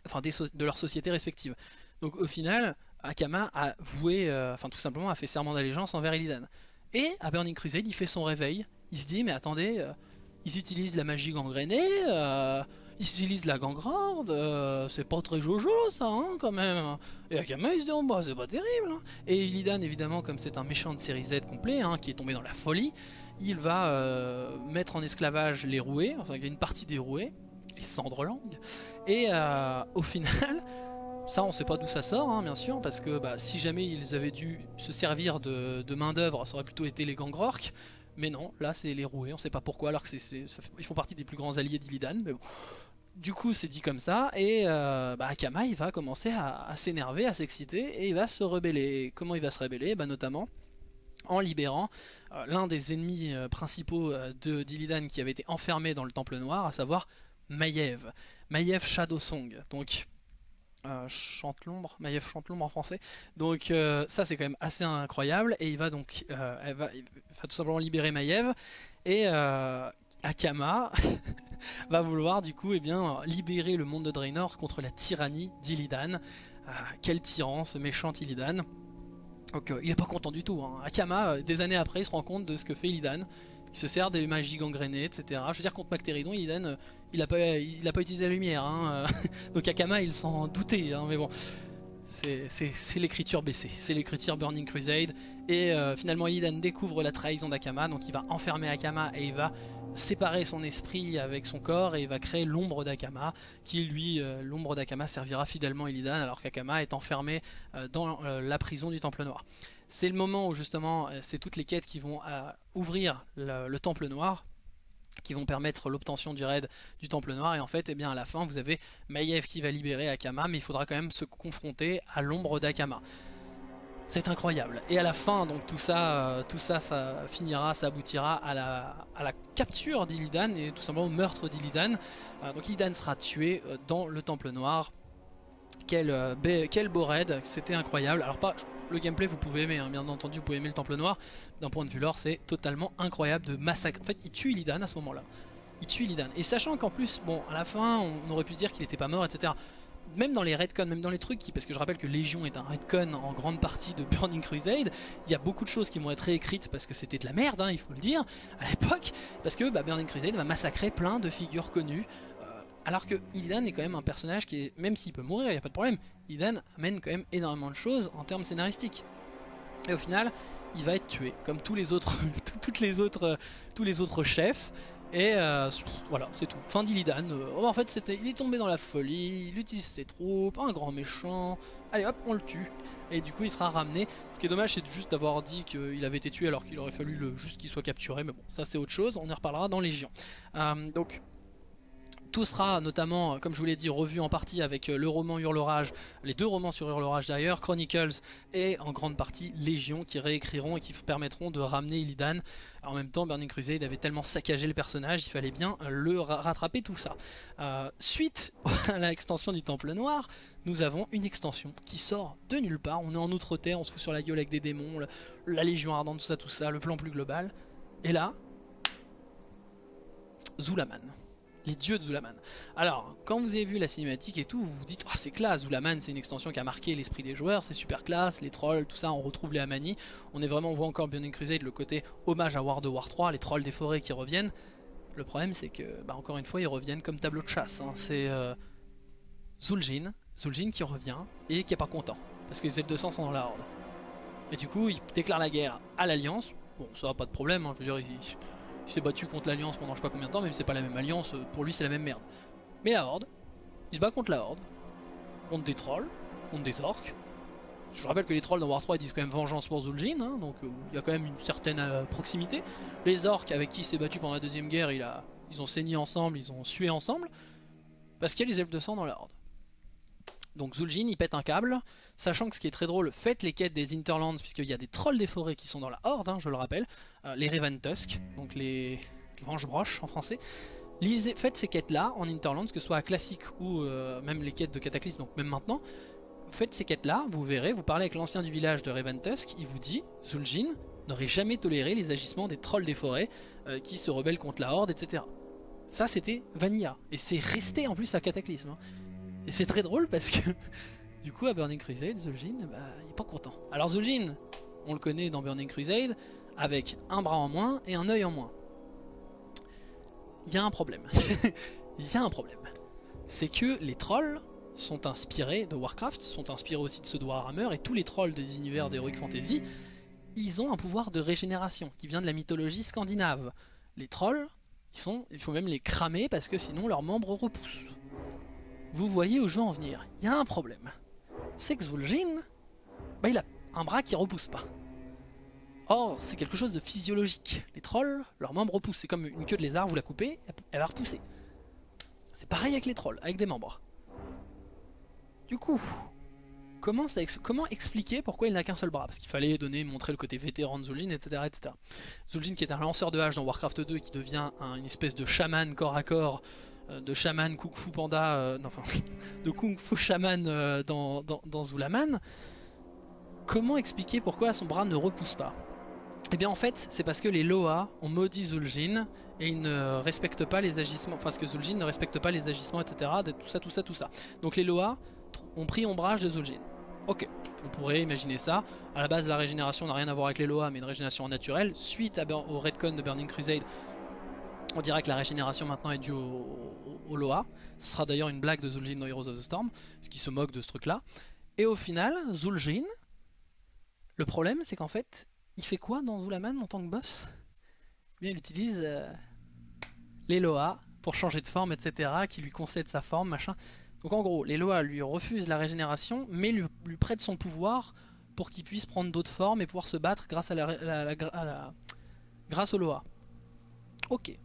Enfin, de leur société respective. Donc au final, Akama a voué, euh, enfin tout simplement a fait serment d'allégeance envers Illidan. Et à Burning Crusade, il fait son réveil. Il se dit, mais attendez, euh, ils utilisent la magie gangrénée, ils utilisent la gangrande, euh, c'est pas très jojo ça hein, quand même. Et Akama il se dit bah, c'est pas terrible. Hein. Et Illidan évidemment comme c'est un méchant de série Z complet hein, qui est tombé dans la folie, il va euh, mettre en esclavage les roués, enfin il y a une partie des roués, les cendres langues. Et euh, au final, ça on sait pas d'où ça sort bien sûr parce que bah, si jamais ils avaient dû se servir de, main d'œuvre ça aurait plutôt été les gangrorks. Mais non, là c'est les roués, on sait pas pourquoi alors que c'est, ils font partie des plus grands alliés d'Illidan. Mais bon, du coup c'est dit comme ça et euh, bah, Akama il va commencer à, s'énerver, à s'exciter et il va se rebeller. Comment il va se rebeller? Bah, Notamment en libérant euh, l'un des ennemis euh, principaux de d'Illidan qui avait été enfermé dans le Temple Noir, à savoir Maiev. Maiev Shadowsong, donc chante l'ombre, Maiev chante l'ombre en français. Donc ça c'est quand même assez incroyable et il va donc tout simplement libérer Maiev et Akama va vouloir du coup eh bien, libérer le monde de Draenor contre la tyrannie d'Illidan. Euh, quel tyran ce méchant Illidan. Donc euh, il est pas content du tout. Hein. Akama, euh, des années après, il se rend compte de ce que fait Illidan. Il se sert des magies gangrénées, etc. Je veux dire, contre Mactéridon, Illidan, pas, il a pas utilisé la lumière. Hein. Donc Akama, il s'en doutait. Hein, mais bon, c'est l'écriture baissée, c'est l'écriture Burning Crusade. Et finalement, Illidan découvre la trahison d'Akama, donc il va enfermer Akama et il va séparer son esprit avec son corps et il va créer l'ombre d'Akama qui lui, euh, l'ombre d'Akama servira fidèlement Illidan alors qu'Akama est enfermé euh, dans euh, la prison du Temple Noir. C'est le moment où justement c'est toutes les quêtes qui vont ouvrir le, Temple Noir qui vont permettre l'obtention du raid du Temple Noir et en fait eh bien à la fin vous avez Maiev qui va libérer Akama mais il faudra quand même se confronter à l'ombre d'Akama. C'est incroyable. Et à la fin, donc tout ça, euh, tout ça, ça finira, ça aboutira à la, capture d'Illidan et tout simplement au meurtre d'Illidan. Euh, donc Illidan sera tué euh, dans le Temple Noir. Quel, quel beau raid, c'était incroyable. Alors pas le gameplay vous pouvez aimer, hein. bien entendu vous pouvez aimer le Temple Noir. D'un point de vue lore c'est totalement incroyable de massacre. En fait il tue Illidan à ce moment là. Il tue Illidan. Et sachant qu'en plus, bon à la fin on aurait pu se dire qu'il n'était pas mort etc même dans les redcons, même dans les trucs, qui, parce que je rappelle que Légion est un redcon en grande partie de Burning Crusade, il y a beaucoup de choses qui vont être réécrites parce que c'était de la merde, hein, il faut le dire, à l'époque, parce que bah, Burning Crusade va massacrer plein de figures connues, euh, alors que Illidan est quand même un personnage qui est, même s'il peut mourir, il n'y a pas de problème, Illidan amène quand même énormément de choses en termes scénaristiques. Et au final, il va être tué, comme tous les autres, toutes les autres, tous les autres chefs. Et euh, voilà, c'est tout. Fin d'Illidan. Euh, en fait, c'était, il est tombé dans la folie, il utilise ses troupes, un grand méchant. Allez hop, on le tue. Et du coup, il sera ramené. Ce qui est dommage, c'est juste d'avoir dit qu'il avait été tué alors qu'il aurait fallu juste qu'il soit capturé. Mais bon, ça c'est autre chose, on y reparlera dans Légion. Euh, donc, Tout sera notamment, comme je vous l'ai dit, revu en partie avec le roman Hurlerage, les deux romans sur Hurlerage d'ailleurs, Chronicles et en grande partie Légion qui réécriront et qui permettront de ramener Illidan. En même temps, Burning Crusade avait tellement saccagé le personnage, il fallait bien le rattraper tout ça. Euh, suite à l'extension du Temple Noir, nous avons une extension qui sort de nulle part. On est en Outre-Terre, on se fout sur la gueule avec des démons, la Légion Ardente, tout ça, tout ça, le plan plus global. Et là, Zulaman les dieux de Zulaman. Alors, quand vous avez vu la cinématique et tout, vous vous dites oh, c'est classe, Zulaman c'est une extension qui a marqué l'esprit des joueurs, c'est super classe, les trolls, tout ça, on retrouve les Amani. On est vraiment, on voit encore Burning Crusade, le côté hommage à World of War 3, les trolls des forêts qui reviennent. Le problème c'est que, bah, encore une fois, ils reviennent comme tableau de chasse. Hein. C'est euh, Zul'jin, Zul'jin qui revient et qui est pas content, parce que les Z200 sont dans la horde. Et du coup, il déclare la guerre à l'Alliance. Bon, ça va pas de problème, hein, je veux dire, il s'est battu contre l'Alliance pendant je sais pas combien de temps, même si c'est pas la même Alliance, euh, pour lui c'est la même merde. Mais la Horde, il se bat contre la Horde, contre des trolls, contre des orques. Je rappelle que les trolls dans War 3 ils disent quand même vengeance pour Zul'jin, hein, donc euh, il y a quand même une certaine euh, proximité. Les orques avec qui il s'est battu pendant la deuxième guerre, ils ont saigné ensemble, ils ont sué ensemble, parce qu'il y a les elfes de sang dans la Horde. Donc Zul'jin il pète un câble, sachant que ce qui est très drôle, faites les quêtes des Interlands, puisqu'il y a des trolls des forêts qui sont dans la Horde, hein, je le rappelle, euh, les Raven Tusk, donc les Venge-Broches en français. Faites ces quêtes là en Interlands, que ce soit à classique ou euh, même les quêtes de Cataclysme, donc même maintenant. Faites ces quêtes là, vous verrez, vous parlez avec l'ancien du village de Raven Tusk, il vous dit, Zul'jin n'aurait jamais toléré les agissements des trolls des forêts euh, qui se rebellent contre la Horde, etc. Ça c'était Vanilla, et c'est resté en plus à Cataclysme. Hein. Et c'est très drôle parce que du coup à Burning Crusade, Zul'jin, bah, il est pas content. Alors Zul'jin, on le connaît dans Burning Crusade, avec un bras en moins et un œil en moins. Il y a un problème. Il y a un problème. C'est que les trolls sont inspirés de Warcraft, sont inspirés aussi de ceux de et tous les trolls des univers d'Heroic Fantasy, ils ont un pouvoir de régénération qui vient de la mythologie scandinave. Les trolls, ils sont, il faut même les cramer parce que sinon leurs membres repoussent. Vous voyez où je veux en venir. Il y a un problème. C'est que Zvul'jin, bah, il a un bras qui repousse pas. Or, c'est quelque chose de physiologique. Les trolls, leurs membres repoussent. C'est comme une queue de lézard, vous la coupez, elle va repousser. C'est pareil avec les trolls, avec des membres. Du coup, comment, expliquer pourquoi il n'a qu'un seul bras? Parce qu'il fallait donner, montrer le côté vétéran de Zul'jin, etc., etc. Zul'jin qui est un lanceur de hache dans Warcraft 2 qui devient une espèce de chaman corps à corps de chaman Kung Fu Panda, euh, enfin, de Kung Fu Shaman euh, dans, dans, Zulaman, comment expliquer pourquoi son bras ne repousse pas? Eh bien en fait, c'est parce que les Loa ont maudit Zul'jin et ils ne respectent pas les agissements, parce que Zul'jin ne respecte pas les agissements, etc. Tout ça, tout ça, tout ça. Donc les Loa ont pris ombrage de Zul'jin. Ok, on pourrait imaginer ça. À la base, la régénération n'a rien à voir avec les Loa, mais une régénération naturelle. Suite au Redcon de Burning Crusade, on dirait que la régénération maintenant est due au, Loa. Ce sera d'ailleurs une blague de Zul'jin dans Heroes of the Storm, ce qui se moque de ce truc là. Et au final, Zul'jin, le problème c'est qu'en fait, il fait quoi dans Zulaman en tant que boss? Eh bien, Il utilise euh, les Loa pour changer de forme, etc., qui lui concèdent sa forme, machin. Donc en gros, les Loa lui refusent la régénération, mais lui, lui prêtent son pouvoir pour qu'il puisse prendre d'autres formes et pouvoir se battre grâce à la, grâce au Loa. Ok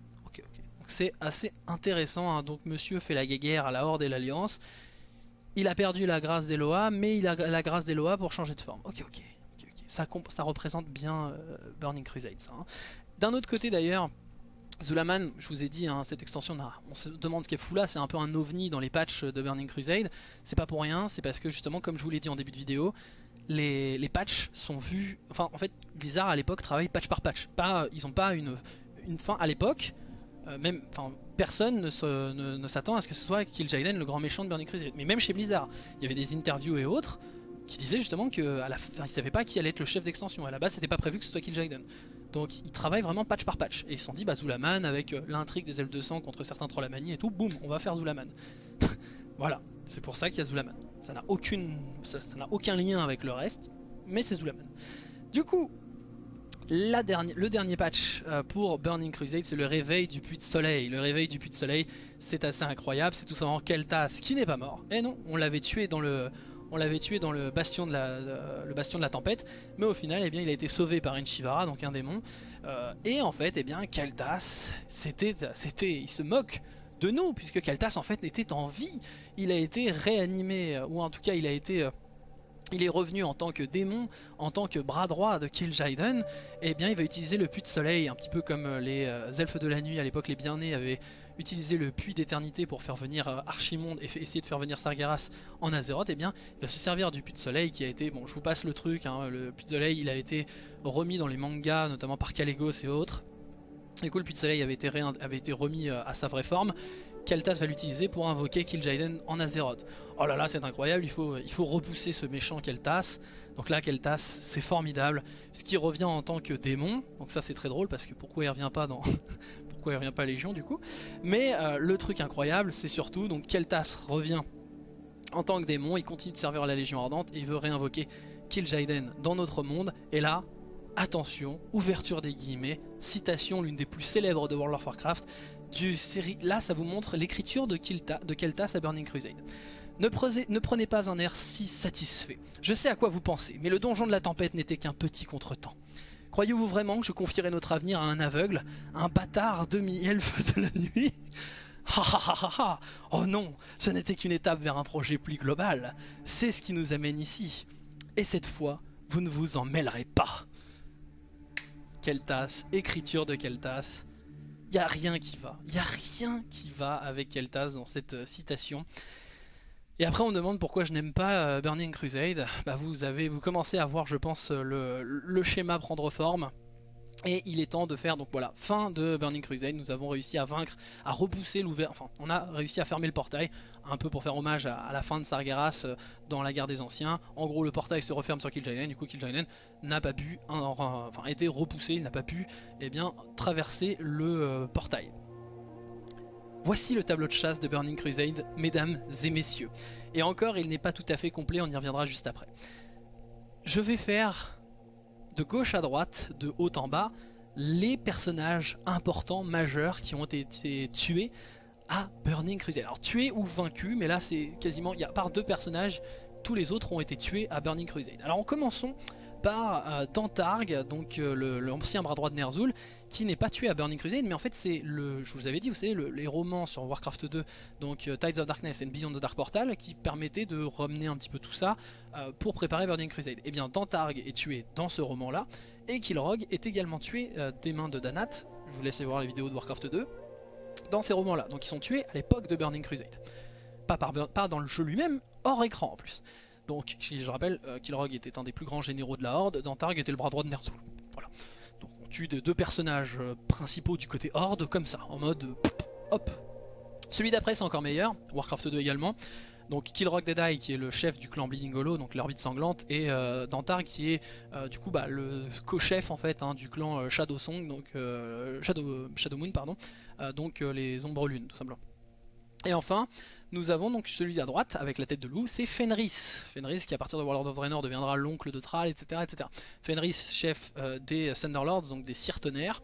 c'est assez intéressant. Hein. Donc monsieur fait la guerre à la Horde et l'Alliance. Il a perdu la grâce d'Eloa, mais il a la grâce d'Eloa pour changer de forme. Ok, ok. Ça, ça, représente bien euh, Burning Crusade, hein. D'un autre côté d'ailleurs, Zulaman, je vous ai dit, hein, cette extension, on se demande ce qu'est fou là, c'est un peu un ovni dans les patchs de Burning Crusade. C'est pas pour rien, c'est parce que justement, comme je vous l'ai dit en début de vidéo, les, les, patchs sont vus... Enfin, en fait, Blizzard à l'époque travaille patch par patch. Ils ont pas une, fin à l'époque même, enfin, personne ne s'attend à ce que ce soit Kil'jaeden le grand méchant de Burning Crusade. Mais même chez Blizzard, il y avait des interviews et autres qui disaient justement qu'ils ne savaient pas qui allait être le chef d'extension. À la base, c'était pas prévu que ce soit Kil'jaeden. Donc ils travaillent vraiment patch par patch. Et ils se sont dit, bah Zulaman, avec euh, l'intrigue des elfes de sang contre certains trolls et tout, boum, on va faire Zulaman. voilà, c'est pour ça qu'il y a Zulaman. Ça n'a aucune, ça n'a aucun lien avec le reste, mais c'est Zulaman. Du coup, le dernier patch euh, pour Burning Crusade, c'est le réveil du puits de soleil. Le réveil du puits de soleil, c'est assez incroyable. C'est tout simplement Keltas qui n'est pas mort. Et non, on l'avait tué dans le... Bastion, de la, tempête, mais au final, eh bien, il a été sauvé par une Shivara, donc un démon. Euh, et en fait, eh bien, Keltas, c'était, il se moque de nous, puisque Keltas en fait était en vie. Il a été réanimé, euh, ou en tout cas il a été... il est revenu en tant que démon, en tant que bras droit de Kil'jaeden, et bien il va utiliser le puits de soleil, un petit peu comme euh, les euh, elfes de la nuit à l'époque, les bien-nés avaient utilisé le puits d'éternité pour faire venir euh, Archimonde et essayer de faire venir Sargeras en Azeroth, et bien il va se servir du puits de soleil qui a été, bon je vous passe le truc, hein, le puits de soleil il a été remis dans les mangas, notamment par Calegos et autres. Du coup le puits de soleil avait été, remis à sa vraie forme. Keltas va l'utiliser pour invoquer Kil'jaeden en Azeroth. Oh là là c'est incroyable, il faut, repousser ce méchant Keltas. Donc là Keltas c'est formidable, puisqu'il revient en tant que démon. Donc ça c'est très drôle parce que pourquoi il revient pas dans... pourquoi il revient pas à Légion du coup. Mais euh, le truc incroyable c'est surtout, donc Keltas revient en tant que démon, il continue de servir la Légion Ardente et il veut réinvoquer Kil'jaeden dans notre monde. Et là, attention, ouverture des guillemets, citation l'une des plus célèbres de World of Warcraft, du série. Là, ça vous montre l'écriture de, Kilta- de Keltas à Burning Crusade. Ne, prenez- ne prenez pas un air si satisfait. Je sais à quoi vous pensez, mais le donjon de la tempête n'était qu'un petit contretemps. Croyez-vous vraiment que je confierai notre avenir à un aveugle, un bâtard demi-elfe de la nuit? Oh non, ce n'était qu'une étape vers un projet plus global. C'est ce qui nous amène ici. Et cette fois, vous ne vous en mêlerez pas. Keltas, écriture de Keltas. Il n'y a rien qui va. Il n'y a rien qui va avec Keltas dans cette euh, citation. Et après on demande pourquoi je n'aime pas euh, Burning Crusade. Bah, vous, avez, vous commencez à voir je pense euh, le schéma prendre forme. Et il est temps de faire donc voilà fin de Burning Crusade. Nous avons réussi à vaincre, à repousser l'ouvert. Enfin, on a réussi à fermer le portail, un peu pour faire hommage à, la fin de Sargeras euh, dans la guerre des anciens. En gros, le portail se referme sur Kil'jaeden. Du coup, Kil'jaeden n'a pas pu, en- en- enfin, a été repoussé. Il n'a pas pu, eh bien, traverser le euh, portail. Voici le tableau de chasse de Burning Crusade, mesdames et messieurs. Et encore, il n'est pas tout à fait complet. On y reviendra juste après. Je vais faire de gauche à droite, de haut en bas, les personnages importants, majeurs, qui ont été tués à Burning Crusade. Alors tués ou vaincus, mais là c'est quasiment, il y a par deux personnages, tous les autres ont été tués à Burning Crusade. Alors commençons par euh, Tantarg, donc euh, l'ancien bras droit de Ner'zhul, qui n'est pas tué à Burning Crusade, mais en fait c'est le, je vous avais dit, vous savez, le- les romans sur Warcraft 2, donc euh, Tides of Darkness et Beyond the Dark Portal, qui permettaient de ramener un petit peu tout ça pour préparer Burning Crusade. Et bien Tantarg est tué dans ce roman-là, et Kilrog est également tué des mains de Danat, je vous laisse voir les vidéos de Warcraft 2, dans ces romans-là. Donc ils sont tués à l'époque de Burning Crusade. Pas dans le jeu lui-même, hors écran en plus. Donc je rappelle, euh, Kilrog était un des plus grands généraux de la Horde, Dantarg était le bras droit de Ner'zhul. Voilà. Donc on tue deux personnages euh, principaux du côté Horde comme ça, en mode euh, hop. Celui d'après c'est encore meilleur, Warcraft 2 également. Donc Kilrog Deadeye qui est le chef du clan Bleeding donc l'orbite sanglante, et euh, qui est du coup bah, le co-chef en fait hein, du clan Shadow Song, donc Shadow, Moon pardon, donc les ombres lunes tout simplement. Et enfin, nous avons donc celui à droite avec la tête de loup, c'est Fenris. Fenris qui à partir de Warlord of Draenor deviendra l'oncle de Thrall, etc. etc. Fenris, chef euh, des Thunderlords, donc des Cire Tonnerres.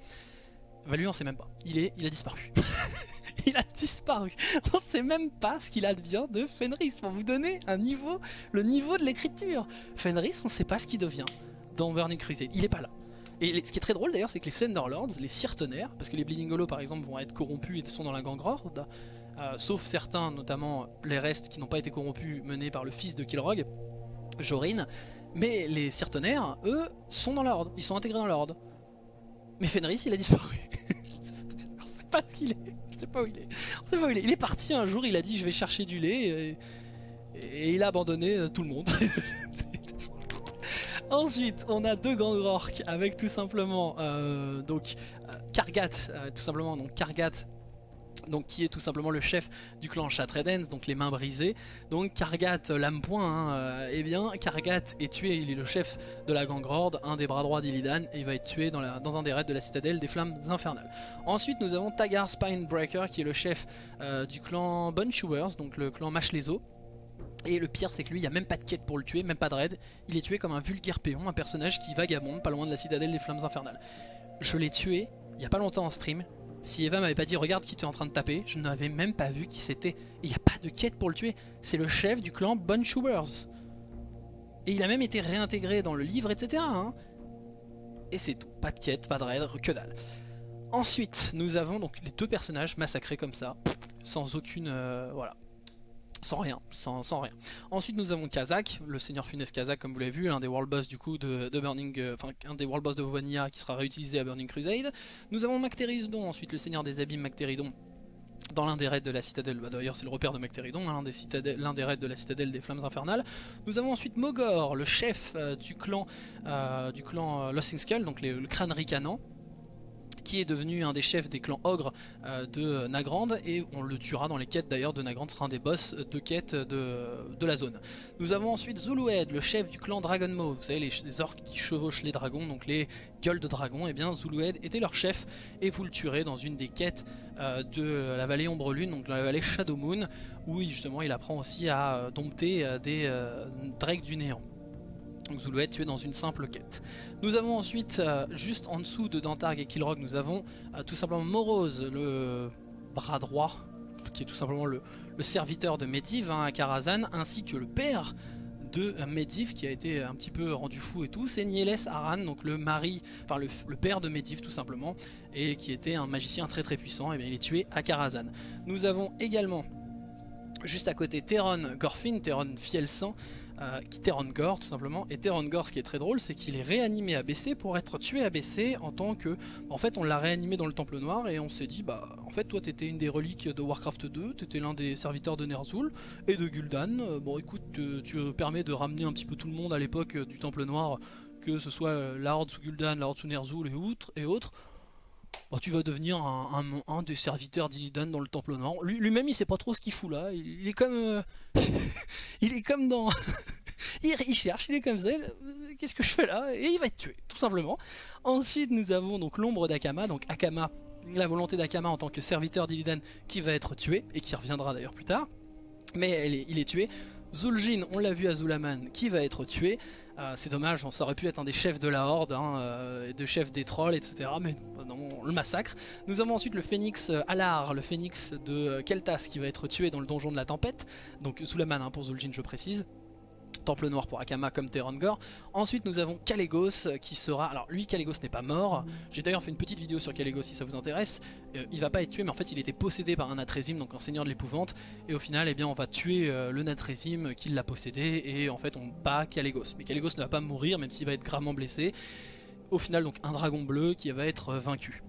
Bah lui on sait même pas, il, est, il a disparu. il a disparu. On sait même pas ce qu'il advient de Fenris, pour vous donner un niveau, le niveau de l'écriture. Fenris, on sait pas ce qu'il devient dans Burning Crusade, il est pas là. Et ce qui est très drôle d'ailleurs, c'est que les Thunderlords, les Cire Tonnerres, parce que les Bleeding Hollow par exemple vont être corrompus et sont dans la gang Horde, euh, sauf certains, notamment les restes qui n'ont pas été corrompus, menés par le fils de Kilrog, Jorin. Mais les Cyrtonnaires, eux, sont dans l'ordre, ils sont intégrés dans l'ordre. Mais Fenris, il a disparu. On sait pas ce qu'il est, je sais pas où il est. On sait pas où il est. Il est parti un jour, il a dit je vais chercher du lait et, il a abandonné euh, tout le monde. Ensuite, on a deux gangs orques avec tout simplement euh, donc euh, Kargat, tout simplement donc Kargat donc qui est tout simplement le chef du clan Shatredens, donc les mains brisées. Donc Kargat, euh, lame point, hein, euh, eh bien Kargat est tué, il est le chef de la gang Horde, un des bras droits d'Illidan, et il va être tué dans un des raids de la citadelle des flammes infernales. Ensuite nous avons Tagar Spinebreaker qui est le chef euh, du clan Bunchewers, donc le clan Mâche les os. Et le pire c'est que lui, il n'y a même pas de quête pour le tuer, même pas de raid. Il est tué comme un vulgaire péon, un personnage qui vagabonde pas loin de la citadelle des flammes infernales. Je l'ai tué il n'y a pas longtemps en stream. Si Eva m'avait pas dit regarde qui tu es en train de taper, je n'avais même pas vu qui c'était. Et il n'y a pas de quête pour le tuer. C'est le chef du clan Bunchewers. Et il a même été réintégré dans le livre, etc. hein. Et c'est tout. Pas de quête, pas de raid, que dalle. Ensuite, nous avons donc les deux personnages massacrés comme ça. sans aucune... euh, voilà. Sans rien, sans, sans rien. Ensuite nous avons Kazak, le seigneur funeste Kazak comme vous l'avez vu, l'un des world boss du coup de, de Burning, euh, enfin un des world boss de Vanilla qui sera réutilisé à Burning Crusade. Nous avons Mactéridon, ensuite le seigneur des abîmes Mactéridon dans l'un des raids de la citadelle, bah, d'ailleurs c'est le repère de Mactéridon, hein, l'un des, des raids de la citadelle des flammes infernales. Nous avons ensuite Mogor, le chef euh, du clan, euh, du clan euh, Skull, donc les- le crâne ricanant qui est devenu un des chefs des clans ogres euh, de Nagrand et on le tuera dans les quêtes d'ailleurs de Nagrand sera un des boss de quêtes de, la zone. Nous avons ensuite Zulued, le chef du clan Dragon Maw, vous savez les, orques qui chevauchent les dragons, donc les gueules de dragons, et bien Zulued était leur chef et vous le tuerez dans une des quêtes euh, de la vallée Ombre Lune, donc dans la vallée Shadow Moon, où justement il apprend aussi à dompter euh, des drakes du néant. Donc Zulued tué dans une simple quête. Nous avons ensuite, euh, juste en dessous de Dantarg et Kilrog, nous avons euh, tout simplement Morose, le bras droit, qui est tout simplement le, serviteur de Medivh hein, à Karazhan, ainsi que le père de Medivh qui a été un petit peu rendu fou et tout, c'est Nieles Aran, donc le mari, enfin le, père de Medivh tout simplement, et qui était un magicien très très puissant, et bien il est tué à Karazhan. Nous avons également juste à côté Theron Gorfin, Theron Fiel-Sang, euh, qui tout simplement. Et Theron Gore, ce qui est très drôle, c'est qu'il est réanimé à BC pour être tué à BC en tant que. En fait, on l'a réanimé dans le Temple Noir et on s'est dit, bah, en fait, toi, t'étais une des reliques de Warcraft 2, t'étais l'un des serviteurs de Ner'zhul et de Gul'dan. Euh, Bon, écoute, tu euh, permets de ramener un petit peu tout le monde à l'époque euh, du Temple Noir, que ce soit la Horde sous Gul'dan, la Horde sous Ner'zhul. Et autres. Bon, tu vas devenir un, des serviteurs d'Illidan dans le Temple Noir. Lui- Lui-même, il sait pas trop ce qu'il fout là. Il, est comme, euh, il est comme dans, il, cherche, il est comme ça. euh, Qu'est-ce que je fais là? Et il va être tué, tout simplement. Ensuite, nous avons donc l'ombre d'Akama, donc Akama, la volonté d'Akama en tant que serviteur d'Illidan, qui va être tué et qui reviendra d'ailleurs plus tard. Mais il est tué. Zul'jin, on l'a vu à Zulaman, qui va être tué. Euh, c'est dommage, ça aurait pu être un des chefs de la Horde, hein, euh, de chefs des trolls, etc. Mais non, on le massacre. Nous avons ensuite le phénix euh, Alar, le phénix de Keltas, qui va être tué dans le donjon de la tempête. Donc Zulaman hein, pour Zul'jin, je précise. Temple Noir pour Akama comme Terrangor. Ensuite nous avons Kalégos euh, qui sera... Alors lui Kalégos n'est pas mort. J'ai d'ailleurs fait une petite vidéo sur Kalégos si ça vous intéresse. Euh, il va pas être tué mais en fait il était possédé par un Natrésim, donc un seigneur de l'épouvante. Et au final eh bien, on va tuer euh, le Natrésim qui l'a possédé et en fait on bat Kalégos. Mais Kalégos ne va pas mourir même s'il va être gravement blessé. Au final donc un dragon bleu qui va être vaincu.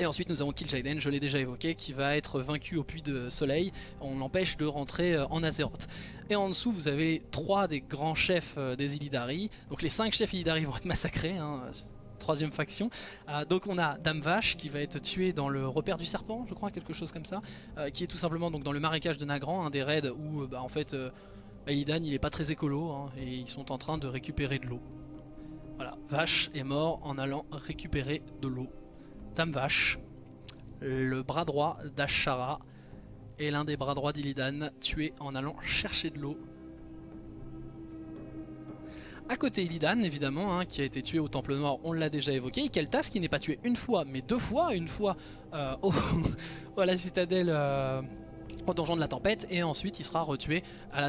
Et ensuite nous avons Kil'jaeden, je l'ai déjà évoqué, qui va être vaincu au puits de soleil. On l'empêche de rentrer en Azeroth. Et en dessous vous avez trois des grands chefs euh, des Illidari. Donc les cinq chefs Illidari vont être massacrés. hein, Troisième faction. Euh, donc on a Dame Vache qui va être tué dans le repère du serpent, je crois, quelque chose comme ça. euh, qui est tout simplement donc dans le marécage de Nagrand, un des raids où bah, en fait euh, bah, Illidan il est pas très écolo hein, et ils sont en train de récupérer de l'eau. Voilà, Vache est mort en allant récupérer de l'eau. Dame Vache, le bras droit d'Ashara et l'un des bras droits d'Illidan tué en allant chercher de l'eau. À côté Illidan évidemment, hein, qui a été tué au Temple Noir, on l'a déjà évoqué, Keltas qui n'est pas tué une fois, mais deux fois, une fois euh, au, à la citadelle euh, au donjon de la tempête, et ensuite il sera retué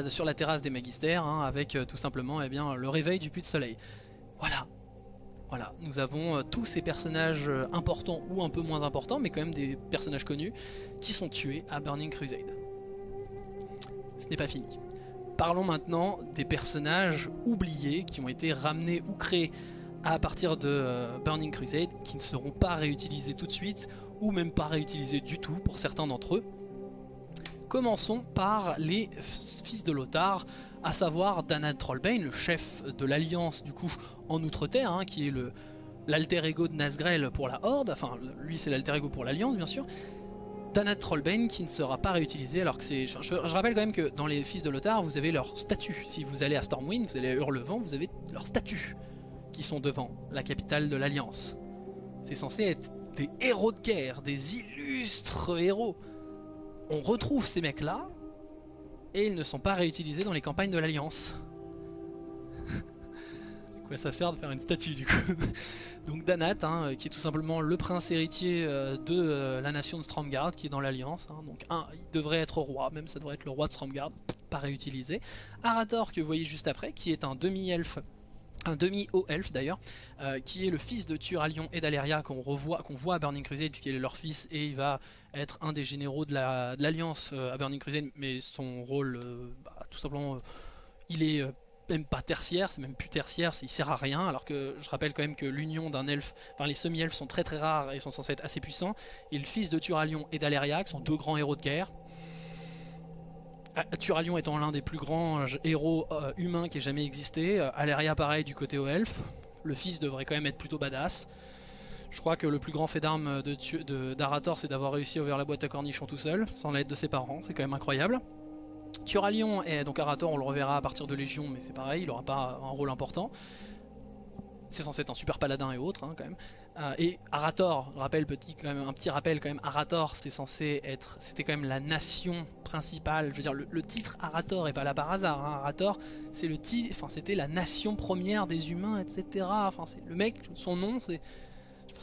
sur la terrasse des magistères, hein, avec euh, tout simplement eh bien, le réveil du puits de soleil. Voilà, voilà, nous avons euh, tous ces personnages euh, importants ou un peu moins importants, mais quand même des personnages connus, qui sont tués à Burning Crusade. Ce n'est pas fini. Parlons maintenant des personnages oubliés qui ont été ramenés ou créés à partir de euh, Burning Crusade, qui ne seront pas réutilisés tout de suite, ou même pas réutilisés du tout pour certains d'entre eux. Commençons par les fils de Lothar, à savoir Danad Trollbane, le chef de l'Alliance du coup en Outre-Terre, hein, qui est l'alter ego de Nazgrel pour la Horde, enfin lui c'est l'alter ego pour l'Alliance bien sûr. Danad Trollbane qui ne sera pas réutilisé alors que c'est... Je, je- je rappelle quand même que dans les fils de Lothar vous avez leur statut. Si vous allez à Stormwind, vous allez à Hurlevent, vous avez leur statut qui sont devant la capitale de l'Alliance. C'est censé être des héros de guerre, des illustres héros. On retrouve ces mecs-là et ils ne sont pas réutilisés dans les campagnes de l'Alliance. Quoi ça sert de faire une statue du coup Donc Danat, hein, qui est tout simplement le prince héritier euh, de euh, la nation de Stromgard, qui est dans l'Alliance. hein. donc un, il devrait être roi, même ça devrait être le roi de Stromgard, pas réutilisé. Arator, que vous voyez juste après, qui est un demi-elfe un demi-haut elfe d'ailleurs, euh, qui est le fils de Turalion et d'Aleria qu'on revoit, qu'on voit à Burning Crusade puisqu'il est leur fils et il va être un des généraux de l'Alliance euh, à Burning Crusade, mais son rôle, euh, bah, tout simplement, il est même pas tertiaire, c'est même plus tertiaire, il sert à rien, alors que je rappelle quand même que l'union d'un elfe, enfin les semi-elfes sont très très rares et sont censés être assez puissants, et le fils de Turalion et d'Aleria, qui sont deux grands héros de guerre, ah, Turalion étant l'un des plus grands héros euh, humains qui ait jamais existé. Euh, Aleria pareil du côté aux elfes. Le fils devrait quand même être plutôt badass. Je crois que le plus grand fait d'armes d'Arator c'est d'avoir réussi à ouvrir la boîte à cornichons tout seul, sans l'aide de ses parents, c'est quand même incroyable. Turalion et donc Arator on le reverra à partir de Légion mais c'est pareil, il n'aura pas un rôle important. C'est censé être un super paladin et autres hein, quand même. Euh, et Arator, rappelle petit, quand même, un petit rappel quand même, Arator c'était censé être, c'était quand même la nation principale, je veux dire le, titre Arator est pas là par hasard, hein. Arator c'est le enfin c'était la nation première des humains etc, enfin c'est le mec, son nom c'est,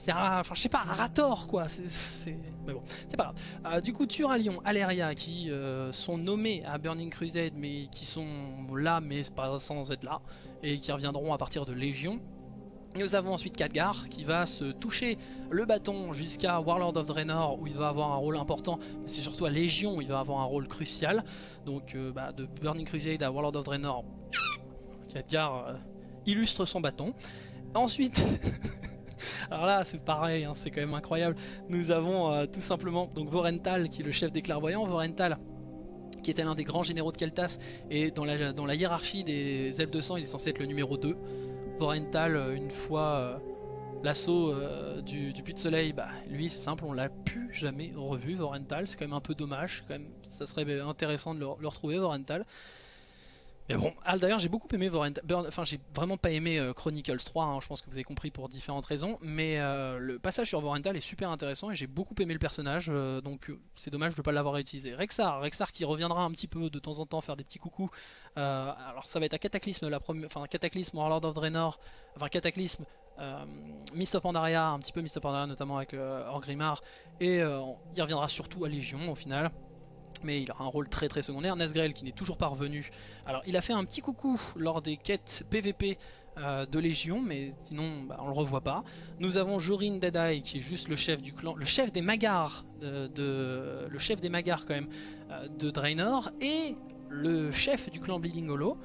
enfin je sais pas, Arator quoi, c'est, mais bon, c'est pas grave. Euh, du coup Turalion, Aleria qui euh, sont nommés à Burning Crusade mais qui sont là mais pas sans être là, et qui reviendront à partir de Légion, nous avons ensuite Khadgar qui va se toucher le bâton jusqu'à Warlord of Draenor où il va avoir un rôle important, mais c'est surtout à Légion où il va avoir un rôle crucial. Donc euh, bah, de Burning Crusade à Warlord of Draenor, Khadgar illustre son bâton. Ensuite, alors là c'est pareil, hein, c'est quand même incroyable, nous avons euh, tout simplement donc Vorental qui est le chef des clairvoyants, Vorental qui était l'un des grands généraux de Keltas et dans la, hiérarchie des elfes de sang il est censé être le numéro 2. Vorental, euh, une fois euh, l'assaut du, Puits de Soleil, bah, lui c'est simple, on l'a plus jamais revu, Vorental, c'est quand même un peu dommage, ça serait intéressant de le, le retrouver, Vorental. Mais bon, d'ailleurs j'ai beaucoup aimé Vorental, enfin j'ai vraiment pas aimé euh, Chronicles 3, hein, je pense que vous avez compris pour différentes raisons, mais euh, le passage sur Vorental est super intéressant et j'ai beaucoup aimé le personnage, euh, donc c'est dommage de ne pas l'avoir utilisé. Rexar, Rexar qui reviendra un petit peu de temps en temps faire des petits coucous, alors ça va être à Cataclysme, la première, enfin Cataclysme, Warlord of Draenor, enfin Cataclysme, Mist of Pandaria, un petit peu Mist of Pandaria notamment avec Orgrimmar, et il reviendra surtout à Légion au final mais il aura un rôle très très secondaire. Nesgrel qui n'est toujours pas revenu. Alors il a fait un petit coucou lors des quêtes PVP euh, de Légion, mais sinon bah, on le revoit pas. Nous avons Jorin Deadeye qui est juste le chef du clan, le chef des Magars, de, le chef des Magars quand même, euh, de Draenor, et le chef du clan Bleeding Hollow,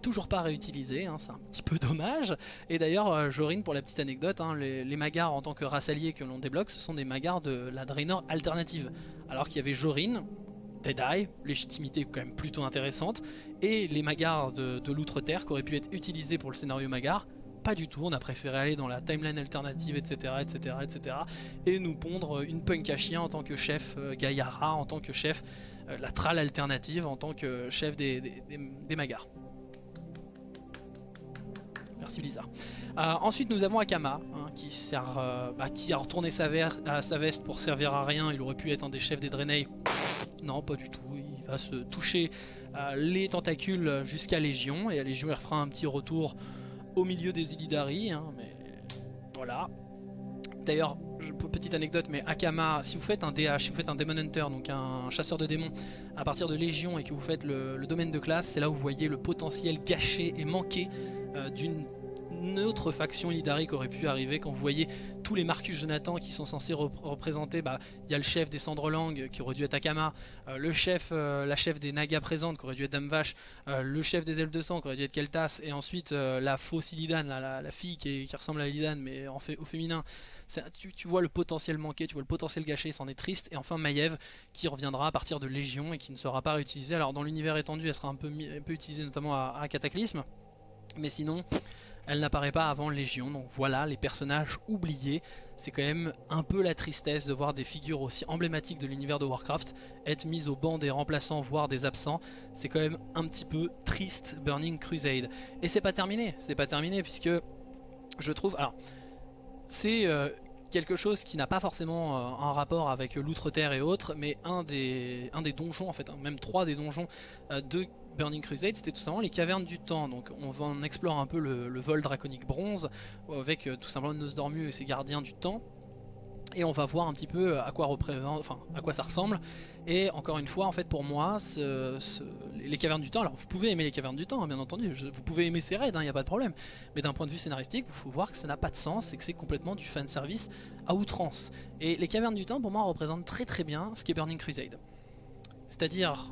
toujours pas réutilisé, hein, c'est un petit peu dommage. Et d'ailleurs, euh, Jorin, pour la petite anecdote, hein, les, Magars en tant que race alliée que l'on débloque, ce sont des Magars de la Draenor alternative. Alors qu'il y avait Jorin, Deadeye, légitimité quand même plutôt intéressante, et les Magars de, l'Outre-Terre qui auraient pu être utilisés pour le scénario Magar, pas du tout, on a préféré aller dans la timeline alternative, etc., etc., etc., et nous pondre une punk à chien en tant que chef euh, Gaïara, en tant que chef euh, la Tral alternative, en tant que chef des Magars. Merci Blizzard. Euh, ensuite nous avons Akama hein, qui, sert, euh, bah, a retourné sa, veste pour servir à rien. Il aurait pu être un des chefs des Draenei. Non pas du tout. Il va se toucher euh, les tentacules jusqu'à Légion. Et à Légion il refera un petit retour au milieu des Illidari. Hein, mais voilà. D'ailleurs, petite anecdote, mais Akama, si vous faites un DH, si vous faites un Demon Hunter, donc un chasseur de démons, à partir de Légion et que vous faites le domaine de classe, c'est là où vous voyez le potentiel gâché et manqué euh, d'une autre faction Illidari aurait pu arriver quand vous voyez tous les Marcus Jonathan qui sont censés représenter bah il y a le chef des Cendrelang qui aurait dû être Akama euh, le chef euh, la chef des Nagas présentes qui aurait dû être Damvash le chef des Elfes de Sang qui aurait dû être Keltas et ensuite la fausse Illidan la, fille qui, ressemble à Illidan mais en au féminin tu, tu, vois le potentiel manqué, tu vois le potentiel gâché, c'en est triste. Et enfin Maiev qui reviendra à partir de Légion et qui ne sera pas réutilisée. Alors dans l'univers étendu, elle sera un peu, un peu utilisée notamment à Cataclysme. Mais sinon, elle n'apparaît pas avant Légion. Donc voilà, les personnages oubliés. C'est quand même un peu la tristesse de voir des figures aussi emblématiques de l'univers de Warcraft être mises au banc des remplaçants, voire des absents. C'est quand même un petit peu triste Burning Crusade. Et c'est pas terminé, c'est pas terminé puisque je trouve... Alors, c'est... Euh, quelque chose qui n'a pas forcément euh, un rapport avec l'Outre-Terre et autres, mais un des, un des donjons, en fait, hein, même trois des donjons euh, de Burning Crusade, c'était tout simplement les cavernes du temps. Donc on va en explorer un peu le, vol draconique bronze, avec euh, tout simplement Nosdormu et ses gardiens du temps. et on va voir un petit peu à quoi représente, enfin à quoi ça ressemble. Et encore une fois, en fait, pour moi, les cavernes du temps. Alors, vous pouvez aimer les cavernes du temps, hein, bien entendu. vous pouvez aimer ces raids, il hein, n'y a pas de problème. Mais d'un point de vue scénaristique, il faut voir que ça n'a pas de sens et que c'est complètement du fan service à outrance. Et les cavernes du temps, pour moi, représentent très très bien ce qu'est Burning Crusade. C'est-à-dire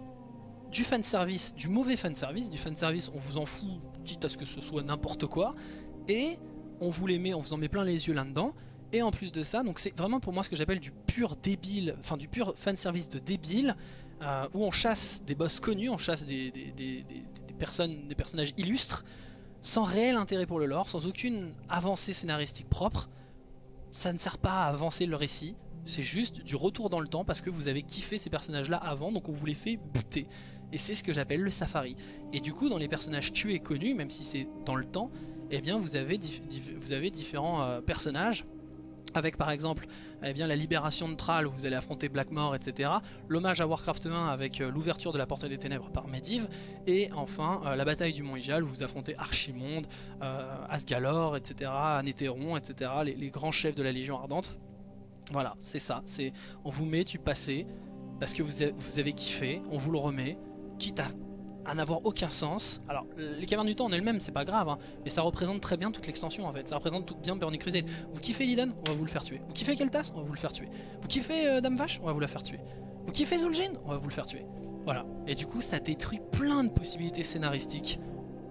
du fan service, du mauvais fan service, du fan service, on vous en fout, quitte à ce que ce soit n'importe quoi, et on vous les met, on vous en met plein les yeux là-dedans. Et en plus de ça, donc c'est vraiment pour moi ce que j'appelle du pur débile, enfin du pur fanservice de débile, euh, où on chasse des boss connus, on chasse des, personnes, des personnages illustres, sans réel intérêt pour le lore, sans aucune avancée scénaristique propre. Ça ne sert pas à avancer le récit, c'est juste du retour dans le temps parce que vous avez kiffé ces personnages là avant, donc on vous les fait buter. Et c'est ce que j'appelle le safari. Et du coup, dans les personnages tués connus, même si c'est dans le temps, eh bien vous avez, vous avez différents euh, personnages avec par exemple eh bien, la libération de Thrall où vous allez affronter Blackmore, etc. L'hommage à Warcraft 1 avec euh, l'ouverture de la Porte des Ténèbres par Medivh. Et enfin euh, la bataille du Mont Ijal où vous affrontez Archimonde, euh, etc. Anéthéron, etc. Les, grands chefs de la Légion Ardente. Voilà, c'est ça. On vous met du passé parce que vous avez kiffé, on vous le remet, quitte à n'avoir aucun sens. Alors, les cavernes du temps en elles-mêmes, c'est pas grave, hein, mais ça représente très bien toute l'extension en fait. Ça représente tout bien Burning Crusade. Vous kiffez Liden On va vous le faire tuer. Vous kiffez Keltas On va vous le faire tuer. Vous kiffez euh, Dame Vache On va vous la faire tuer. Vous kiffez Zul'jin On va vous le faire tuer. Voilà. Et du coup, ça détruit plein de possibilités scénaristiques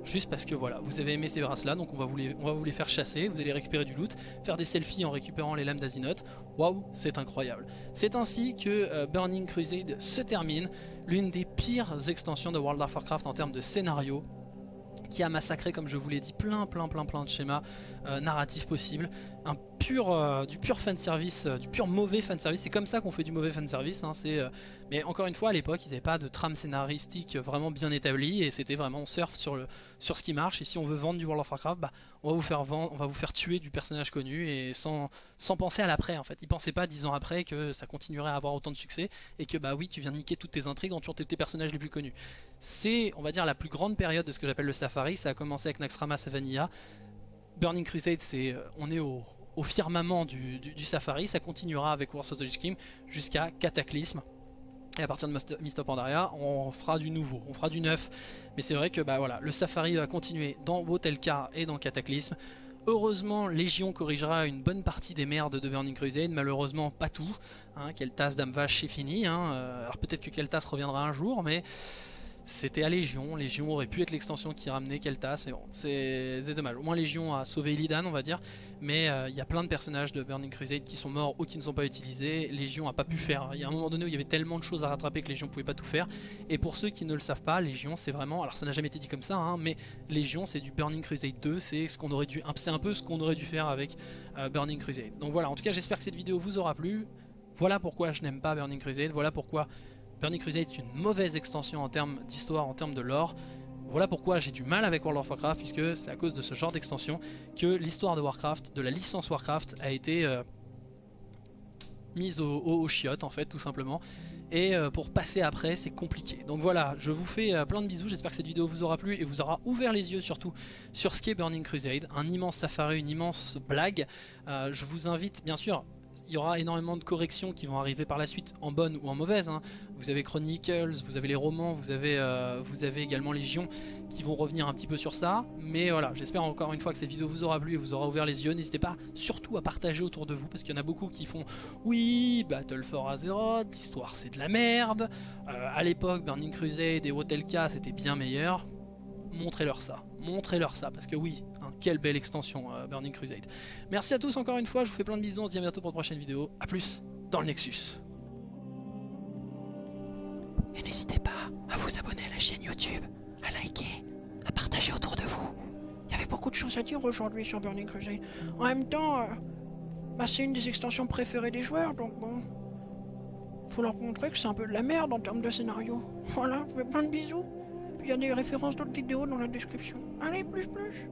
juste parce que voilà, vous avez aimé ces brasses là, donc on va, vous les, vous les faire chasser, vous allez récupérer du loot, faire des selfies en récupérant les lames d'Azinoth, waouh, c'est incroyable. C'est ainsi que euh, Burning Crusade se termine, l'une des pires extensions de World of Warcraft en termes de scénario, qui a massacré, comme je vous l'ai dit, plein plein plein plein de schémas euh, narratifs possibles. Euh, du pur fanservice, euh, du pur mauvais fanservice. C'est comme ça qu'on fait du mauvais fanservice. Hein, mais encore une fois, à l'époque, ils n'avaient pas de trame scénaristique vraiment bien établie. Et c'était vraiment on surfe sur, le, ce qui marche. Et si on veut vendre du World of Warcraft, bah, on, va vous faire tuer du personnage connu. Et sans, penser à l'après en fait. Ils pensaient pas dix ans après que ça continuerait à avoir autant de succès. Et que bah oui, tu viens niquer toutes tes intrigues en tuant tes personnages les plus connus. C'est, on va dire, la plus grande période de ce que j'appelle le Safari. Ça a commencé avec Naxxramas et Vanilla. Burning Crusade, c'est, euh, on est au, firmament du, Safari. Ça continuera avec Wars of the Lich King jusqu'à Cataclysme. Et à partir de Mist of Pandaria, on fera du nouveau, on fera du neuf. Mais c'est vrai que bah, voilà, le Safari va continuer dans Wotelka et dans Cataclysme. Heureusement, Légion corrigera une bonne partie des merdes de Burning Crusade, malheureusement pas tout. Hein, Keltas, Dame Vache, c'est fini. Hein. Euh, alors peut-être que Keltas reviendra un jour, mais c'était à Légion. Légion aurait pu être l'extension qui ramenait Keltas, mais bon, c'est dommage. Au moins Légion a sauvé Illidan, on va dire. Mais euh, il y a plein de personnages de Burning Crusade qui sont morts ou qui ne sont pas utilisés. Légion a pas pu faire. Il y a un moment donné où il y avait tellement de choses à rattraper que Légion pouvait pas tout faire. Et pour ceux qui ne le savent pas, Légion c'est vraiment, alors ça n'a jamais été dit comme ça, hein, mais Légion c'est du Burning Crusade 2. C'est ce qu'on aurait dû, c'est un peu ce qu'on aurait dû faire avec euh, Burning Crusade. Donc voilà. En tout cas, j'espère que cette vidéo vous aura plu. Voilà pourquoi je n'aime pas Burning Crusade. Voilà pourquoi Burning Crusade est une mauvaise extension en termes d'histoire, en termes de lore. Voilà pourquoi j'ai du mal avec World of Warcraft, puisque c'est à cause de ce genre d'extension que l'histoire de Warcraft, de la licence Warcraft, a été euh, mise au, au, chiottes, en fait, tout simplement. Et euh, pour passer après, c'est compliqué. Donc voilà, je vous fais euh, plein de bisous, j'espère que cette vidéo vous aura plu et vous aura ouvert les yeux surtout sur ce qu'est Burning Crusade. Un immense safari, une immense blague. je vous invite, bien sûr, il y aura énormément de corrections qui vont arriver par la suite, en bonne ou en mauvaise. Hein. Vous avez Chronicles, vous avez les romans, vous avez, euh, vous avez également Légion qui vont revenir un petit peu sur ça. Mais voilà, j'espère encore une fois que cette vidéo vous aura plu et vous aura ouvert les yeux. N'hésitez pas surtout à partager autour de vous parce qu'il y en a beaucoup qui font Oui, Battle for Azeroth, l'histoire c'est de la merde. Euh, à l'époque, Burning Crusade et Wotelka c'était bien meilleur. Montrez-leur ça, montrez-leur ça parce que oui, quelle belle extension euh, Burning Crusade. Merci à tous encore une fois, je vous fais plein de bisous, on se dit à bientôt pour une prochaine vidéo. A plus dans le Nexus. Et n'hésitez pas à vous abonner à la chaîne YouTube, à liker, à partager autour de vous. Il y avait beaucoup de choses à dire aujourd'hui sur Burning Crusade. En même temps, euh, bah, c'est une des extensions préférées des joueurs, donc bon... Faut leur montrer que c'est un peu de la merde en termes de scénario. Voilà, je vous fais plein de bisous. Il y a des références d'autres vidéos dans la description. Allez, plus plus